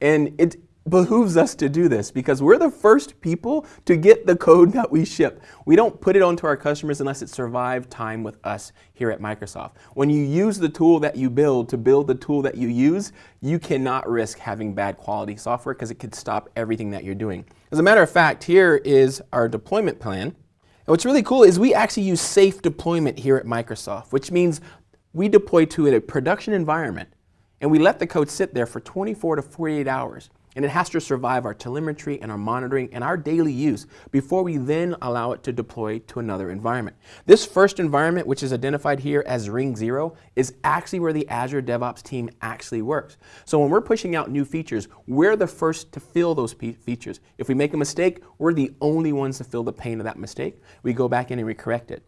And it, behooves us to do this because we're the first people to get the code that we ship. We don't put it onto our customers unless it survived time with us here at Microsoft. When you use the tool that you build to build the tool that you use, you cannot risk having bad quality software because it could stop everything that you're doing. As a matter of fact, here is our deployment plan. And what's really cool is we actually use safe deployment here at Microsoft, which means we deploy to a production environment and we let the code sit there for 24 to 48 hours and it has to survive our telemetry and our monitoring and our daily use before we then allow it to deploy to another environment. This first environment, which is identified here as Ring Zero, is actually where the Azure DevOps team actually works. So when we're pushing out new features, we're the first to fill those features. If we make a mistake, we're the only ones to feel the pain of that mistake. We go back in and we correct it.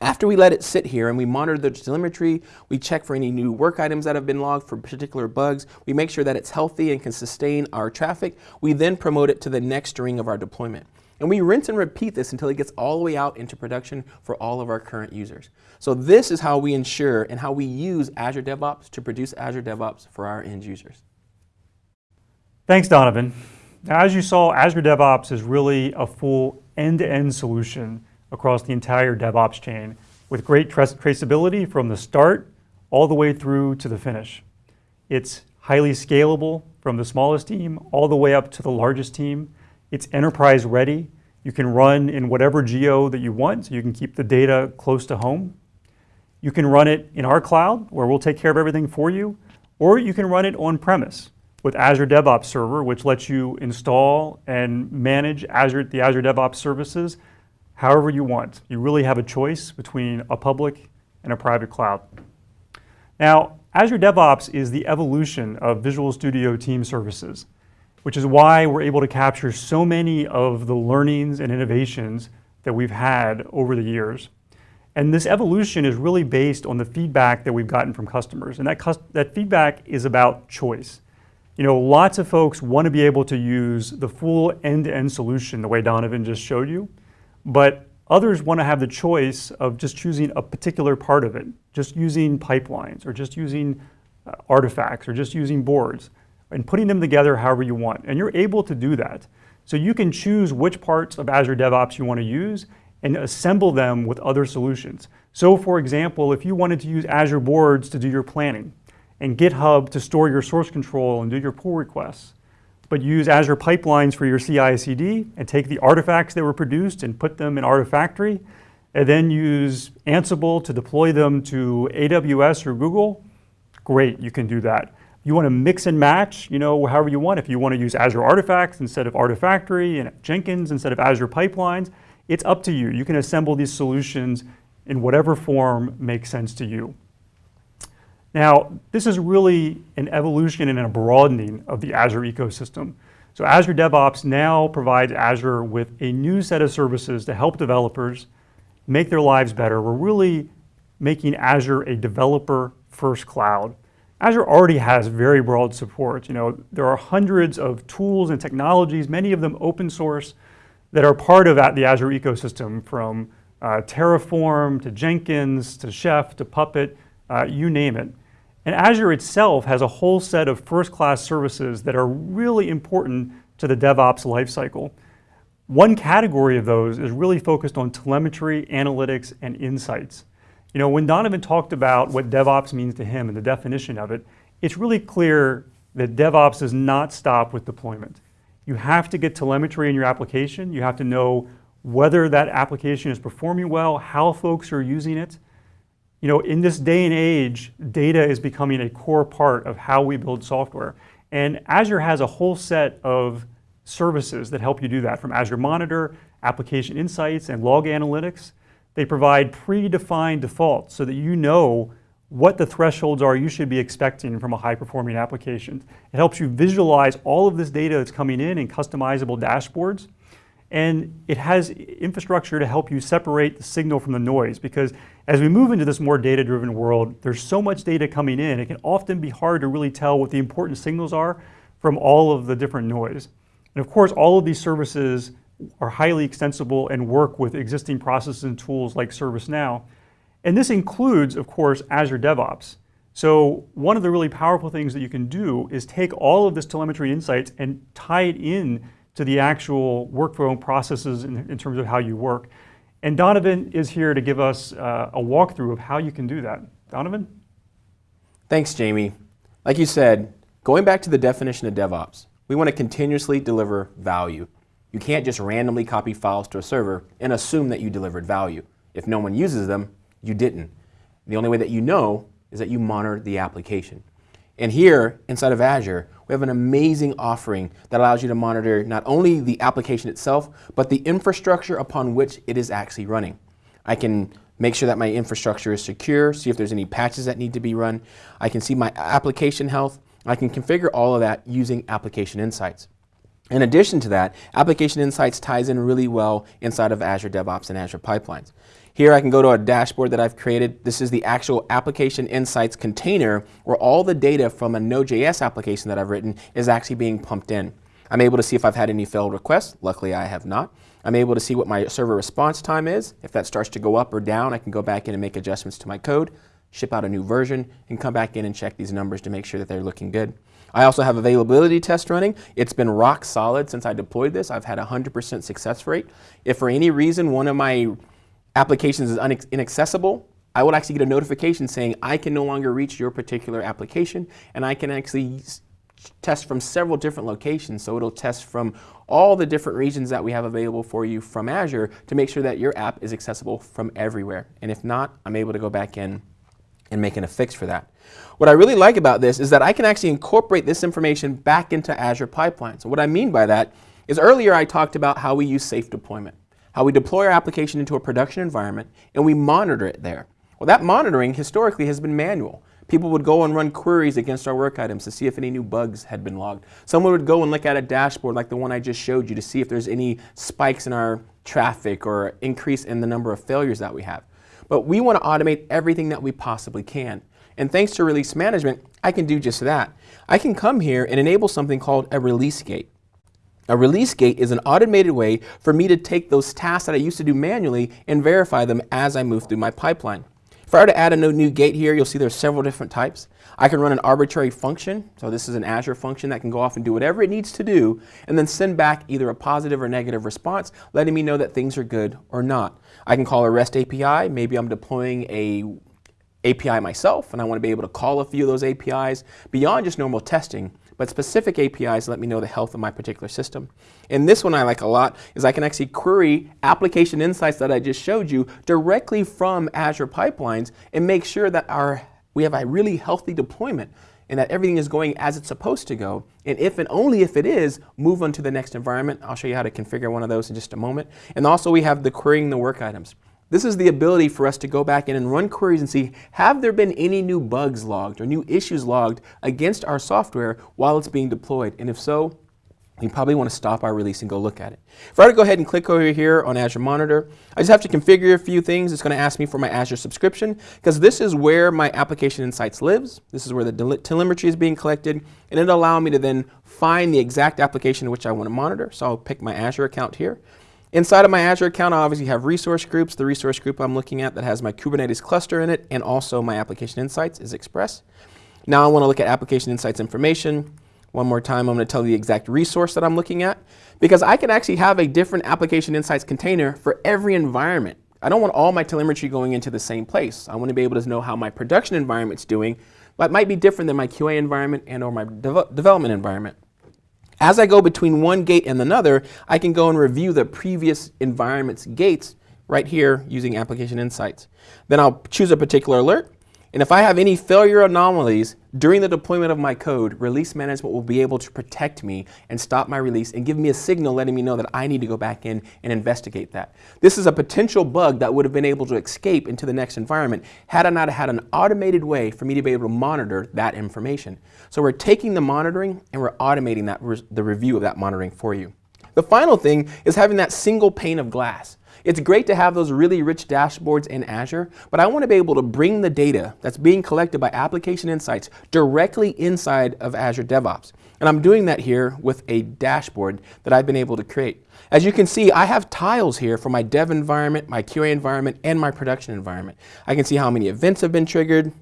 After we let it sit here and we monitor the telemetry, we check for any new work items that have been logged for particular bugs, we make sure that it's healthy and can sustain our traffic, we then promote it to the next ring of our deployment. And we rinse and repeat this until it gets all the way out into production for all of our current users. So this is how we ensure and how we use Azure DevOps to produce Azure DevOps for our end users. Thanks, Donovan. Now, as you saw, Azure DevOps is really a full end-to-end -end solution across the entire DevOps chain with great traceability from the start all the way through to the finish. It's highly scalable from the smallest team all the way up to the largest team. It's enterprise ready. You can run in whatever geo that you want, so you can keep the data close to home. You can run it in our cloud, where we'll take care of everything for you, or you can run it on-premise with Azure DevOps Server, which lets you install and manage Azure, the Azure DevOps services however you want. You really have a choice between a public and a private cloud. Now, Azure DevOps is the evolution of Visual Studio Team Services, which is why we're able to capture so many of the learnings and innovations that we've had over the years. And this evolution is really based on the feedback that we've gotten from customers. And that, that feedback is about choice. You know, lots of folks want to be able to use the full end-to-end -end solution the way Donovan just showed you. But others want to have the choice of just choosing a particular part of it, just using pipelines or just using uh, artifacts or just using boards and putting them together however you want. And you're able to do that. So you can choose which parts of Azure DevOps you want to use and assemble them with other solutions. So for example, if you wanted to use Azure Boards to do your planning and GitHub to store your source control and do your pull requests, but use Azure Pipelines for your CI/CD and take the artifacts that were produced and put them in Artifactory, and then use Ansible to deploy them to AWS or Google, great, you can do that. You want to mix and match, you know, however you want. If you want to use Azure Artifacts instead of Artifactory and Jenkins instead of Azure Pipelines, it's up to you. You can assemble these solutions in whatever form makes sense to you. Now, this is really an evolution and a broadening of the Azure ecosystem. So Azure DevOps now provides Azure with a new set of services to help developers make their lives better. We're really making Azure a developer-first cloud. Azure already has very broad support. You know, there are hundreds of tools and technologies, many of them open source, that are part of the Azure ecosystem, from uh, Terraform to Jenkins to Chef to Puppet, uh, you name it. And Azure itself has a whole set of first-class services that are really important to the DevOps lifecycle. One category of those is really focused on telemetry, analytics, and insights. You know, when Donovan talked about what DevOps means to him and the definition of it, it's really clear that DevOps does not stop with deployment. You have to get telemetry in your application. You have to know whether that application is performing well, how folks are using it. You know, in this day and age, data is becoming a core part of how we build software. And Azure has a whole set of services that help you do that, from Azure Monitor, Application Insights, and Log Analytics. They provide predefined defaults so that you know what the thresholds are you should be expecting from a high-performing application. It helps you visualize all of this data that's coming in in customizable dashboards. And it has infrastructure to help you separate the signal from the noise because as we move into this more data-driven world, there's so much data coming in, it can often be hard to really tell what the important signals are from all of the different noise. And of course, all of these services are highly extensible and work with existing processes and tools like ServiceNow. And this includes, of course, Azure DevOps. So one of the really powerful things that you can do is take all of this telemetry insights and tie it in to the actual workflow processes in, in terms of how you work. And Donovan is here to give us uh, a walkthrough of how you can do that. Donovan? Thanks, Jamie. Like you said, going back to the definition of DevOps, we want to continuously deliver value. You can't just randomly copy files to a server and assume that you delivered value. If no one uses them, you didn't. The only way that you know is that you monitor the application. And here, inside of Azure, we have an amazing offering that allows you to monitor not only the application itself, but the infrastructure upon which it is actually running. I can make sure that my infrastructure is secure, see if there's any patches that need to be run. I can see my application health. I can configure all of that using Application Insights. In addition to that, Application Insights ties in really well inside of Azure DevOps and Azure Pipelines. Here I can go to a dashboard that I've created. This is the actual Application Insights container where all the data from a Node.js application that I've written is actually being pumped in. I'm able to see if I've had any failed requests. Luckily, I have not. I'm able to see what my server response time is. If that starts to go up or down, I can go back in and make adjustments to my code, ship out a new version, and come back in and check these numbers to make sure that they're looking good. I also have availability test running. It's been rock solid since I deployed this. I've had a 100% success rate. If for any reason one of my applications is inaccessible, I will actually get a notification saying I can no longer reach your particular application and I can actually test from several different locations. So it'll test from all the different regions that we have available for you from Azure to make sure that your app is accessible from everywhere. And if not, I'm able to go back in and making a fix for that. What I really like about this is that I can actually incorporate this information back into Azure pipelines. So what I mean by that is earlier I talked about how we use safe deployment how we deploy our application into a production environment and we monitor it there. Well, that monitoring historically has been manual. People would go and run queries against our work items to see if any new bugs had been logged. Someone would go and look at a dashboard like the one I just showed you to see if there's any spikes in our traffic or increase in the number of failures that we have. But we want to automate everything that we possibly can. And thanks to release management, I can do just that. I can come here and enable something called a release gate. A release gate is an automated way for me to take those tasks that I used to do manually and verify them as I move through my pipeline. If I were to add a new gate here, you'll see there's several different types. I can run an arbitrary function. So this is an Azure function that can go off and do whatever it needs to do and then send back either a positive or negative response, letting me know that things are good or not. I can call a REST API. Maybe I'm deploying a API myself and I want to be able to call a few of those APIs beyond just normal testing but specific APIs let me know the health of my particular system. And this one I like a lot is I can actually query application insights that I just showed you directly from Azure pipelines and make sure that our, we have a really healthy deployment and that everything is going as it's supposed to go. And if and only if it is, move on to the next environment. I'll show you how to configure one of those in just a moment. And also we have the querying the work items. This is the ability for us to go back in and run queries and see, have there been any new bugs logged or new issues logged against our software while it's being deployed? And if so, you probably want to stop our release and go look at it. If I were to go ahead and click over here on Azure Monitor, I just have to configure a few things. It's going to ask me for my Azure subscription because this is where my application insights lives. This is where the telemetry is being collected and it'll allow me to then find the exact application which I want to monitor. So I'll pick my Azure account here. Inside of my Azure account, I obviously have resource groups. The resource group I'm looking at that has my Kubernetes cluster in it and also my application insights is Express. Now I want to look at application insights information. One more time, I'm going to tell you the exact resource that I'm looking at. because I can actually have a different application insights container for every environment. I don't want all my telemetry going into the same place. I want to be able to know how my production environment's doing, but it might be different than my QA environment and or my deve- development environment. As I go between one gate and another, I can go and review the previous environment's gates right here using application insights. Then I'll choose a particular alert, and if I have any failure anomalies during the deployment of my code, release management will be able to protect me and stop my release and give me a signal letting me know that I need to go back in and investigate that. This is a potential bug that would have been able to escape into the next environment had I not had an automated way for me to be able to monitor that information. So we're taking the monitoring and we're automating that the review of that monitoring for you. The final thing is having that single pane of glass. It's great to have those really rich dashboards in Azure, but I want to be able to bring the data that's being collected by Application Insights directly inside of Azure DevOps. And I'm doing that here with a dashboard that I've been able to create. As you can see, I have tiles here for my dev environment, my QA environment, and my production environment. I can see how many events have been triggered,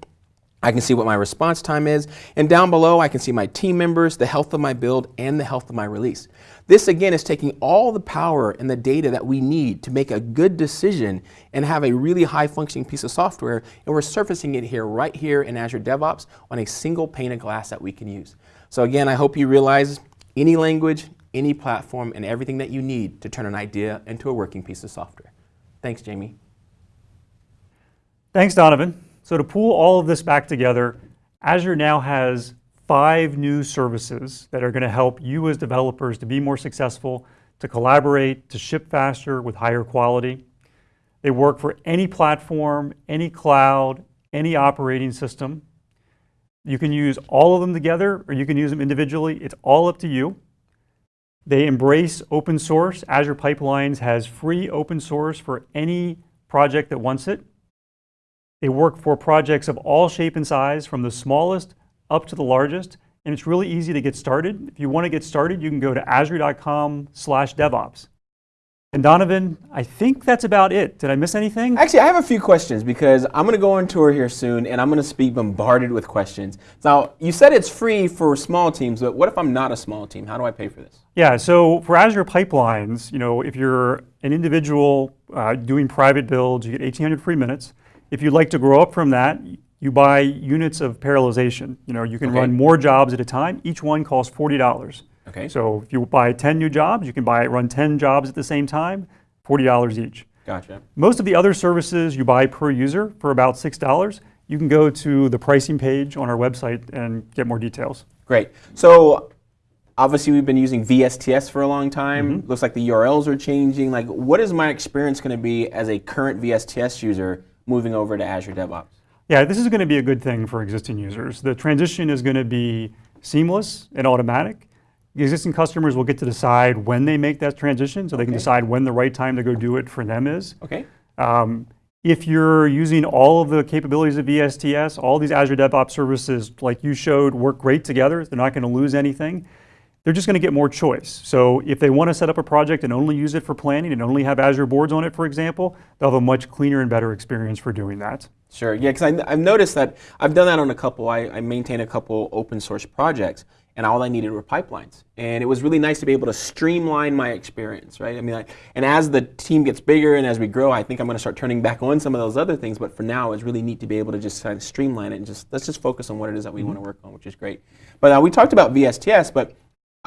I can see what my response time is, and down below I can see my team members, the health of my build, and the health of my release. This again is taking all the power and the data that we need to make a good decision and have a really high functioning piece of software, and we're surfacing it here right here in Azure DevOps on a single pane of glass that we can use. So again, I hope you realize any language, any platform, and everything that you need to turn an idea into a working piece of software. Thanks, Jamie. Thanks, Donovan. So to pull all of this back together, Azure now has five new services that are going to help you as developers to be more successful, to collaborate, to ship faster with higher quality. They work for any platform, any cloud, any operating system. You can use all of them together or you can use them individually. It's all up to you. They embrace open source. Azure Pipelines has free open source for any project that wants it. They work for projects of all shape and size, from the smallest up to the largest, and it's really easy to get started. If you want to get started, you can go to azure.com slash DevOps. And Donovan, I think that's about it. Did I miss anything? Actually, I have a few questions because I'm going to go on tour here soon and I'm going to be bombarded with questions. Now, you said it's free for small teams, but what if I'm not a small team? How do I pay for this? Yeah, so for Azure Pipelines, you know, if you're an individual uh, doing private builds, you get 1,800 free minutes. If you'd like to grow up from that, you buy units of parallelization. You know, you can Okay. run more jobs at a time. Each one costs $40. Okay. So if you buy 10 new jobs, you can buy run 10 jobs at the same time, $40 each. Gotcha. Most of the other services you buy per user for about $6. You can go to the pricing page on our website and get more details. Great. So obviously we've been using VSTS for a long time. Mm-hmm. Looks like the URLs are changing. Like what is my experience going to be as a current VSTS user moving over to Azure DevOps? Yeah, this is going to be a good thing for existing users. The transition is going to be seamless and automatic. The existing customers will get to decide when they make that transition, so they can decide when the right time to go do it for them is. Okay. Um, if you're using all of the capabilities of VSTS, all these Azure DevOps services, like you showed, work great together. They're not going to lose anything. They're just going to get more choice. So if they want to set up a project and only use it for planning and only have Azure boards on it, for example, they'll have a much cleaner and better experience for doing that. Sure. Yeah, because I've noticed that I've done that on a couple. I, I maintain a couple open source projects, and all I needed were pipelines. And it was really nice to be able to streamline my experience, right? I mean, I, and as the team gets bigger and as we grow, I think I'm going to start turning back on some of those other things. But for now, it's really neat to be able to just kind of streamline it and just let's just focus on what it is that we want to work on, which is great. But uh, we talked about VSTS, but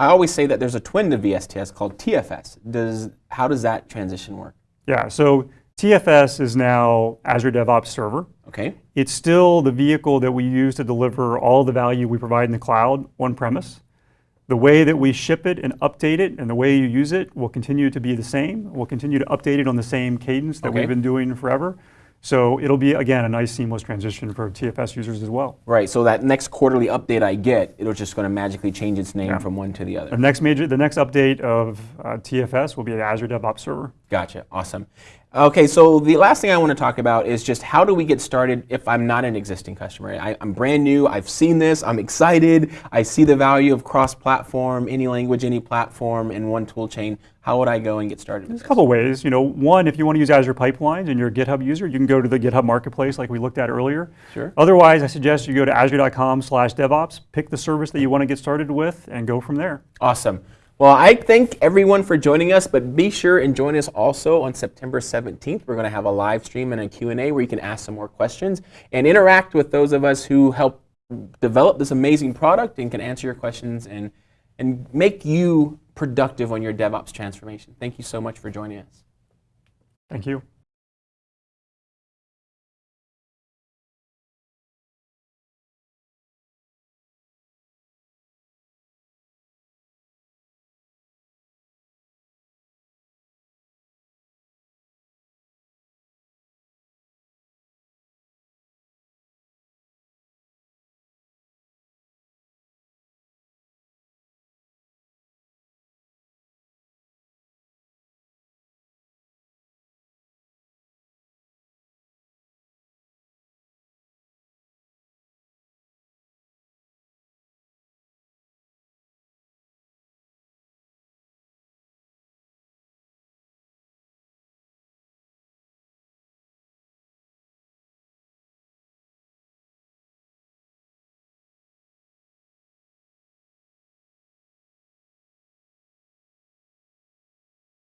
I always say that there's a twin to VSTS called TFS. Does how does that transition work? Yeah, so TFS is now Azure DevOps Server. Okay. It's still the vehicle that we use to deliver all the value we provide in the cloud on premise. The way that we ship it and update it and the way you use it will continue to be the same. We'll continue to update it on the same cadence that Okay. we've been doing forever. So it'll be, again, a nice seamless transition for TFS users as well. Right. So that next quarterly update I get, it'll just going to magically change its name Yeah. from one to the other. The next major, the next update of uh, TFS will be the Azure DevOps Server. Gotcha. Awesome. Okay, so the last thing I want to talk about is just how do we get started if I'm not an existing customer? I, I'm brand new. I've seen this. I'm excited. I see the value of cross-platform, any language, any platform, in one tool chain. How would I go and get started? There's a couple ways. You know, one, if you want to use Azure Pipelines and you're a GitHub user, you can go to the GitHub Marketplace like we looked at earlier. Sure. Otherwise, I suggest you go to azure.com slash DevOps, pick the service that you want to get started with, and go from there. Awesome. Well, I thank everyone for joining us, but be sure and join us also on September 17th. We're going to have a live stream and a Q&A where you can ask some more questions and interact with those of us who help develop this amazing product and can answer your questions and, and make you productive on your DevOps transformation. Thank you so much for joining us. Thank you.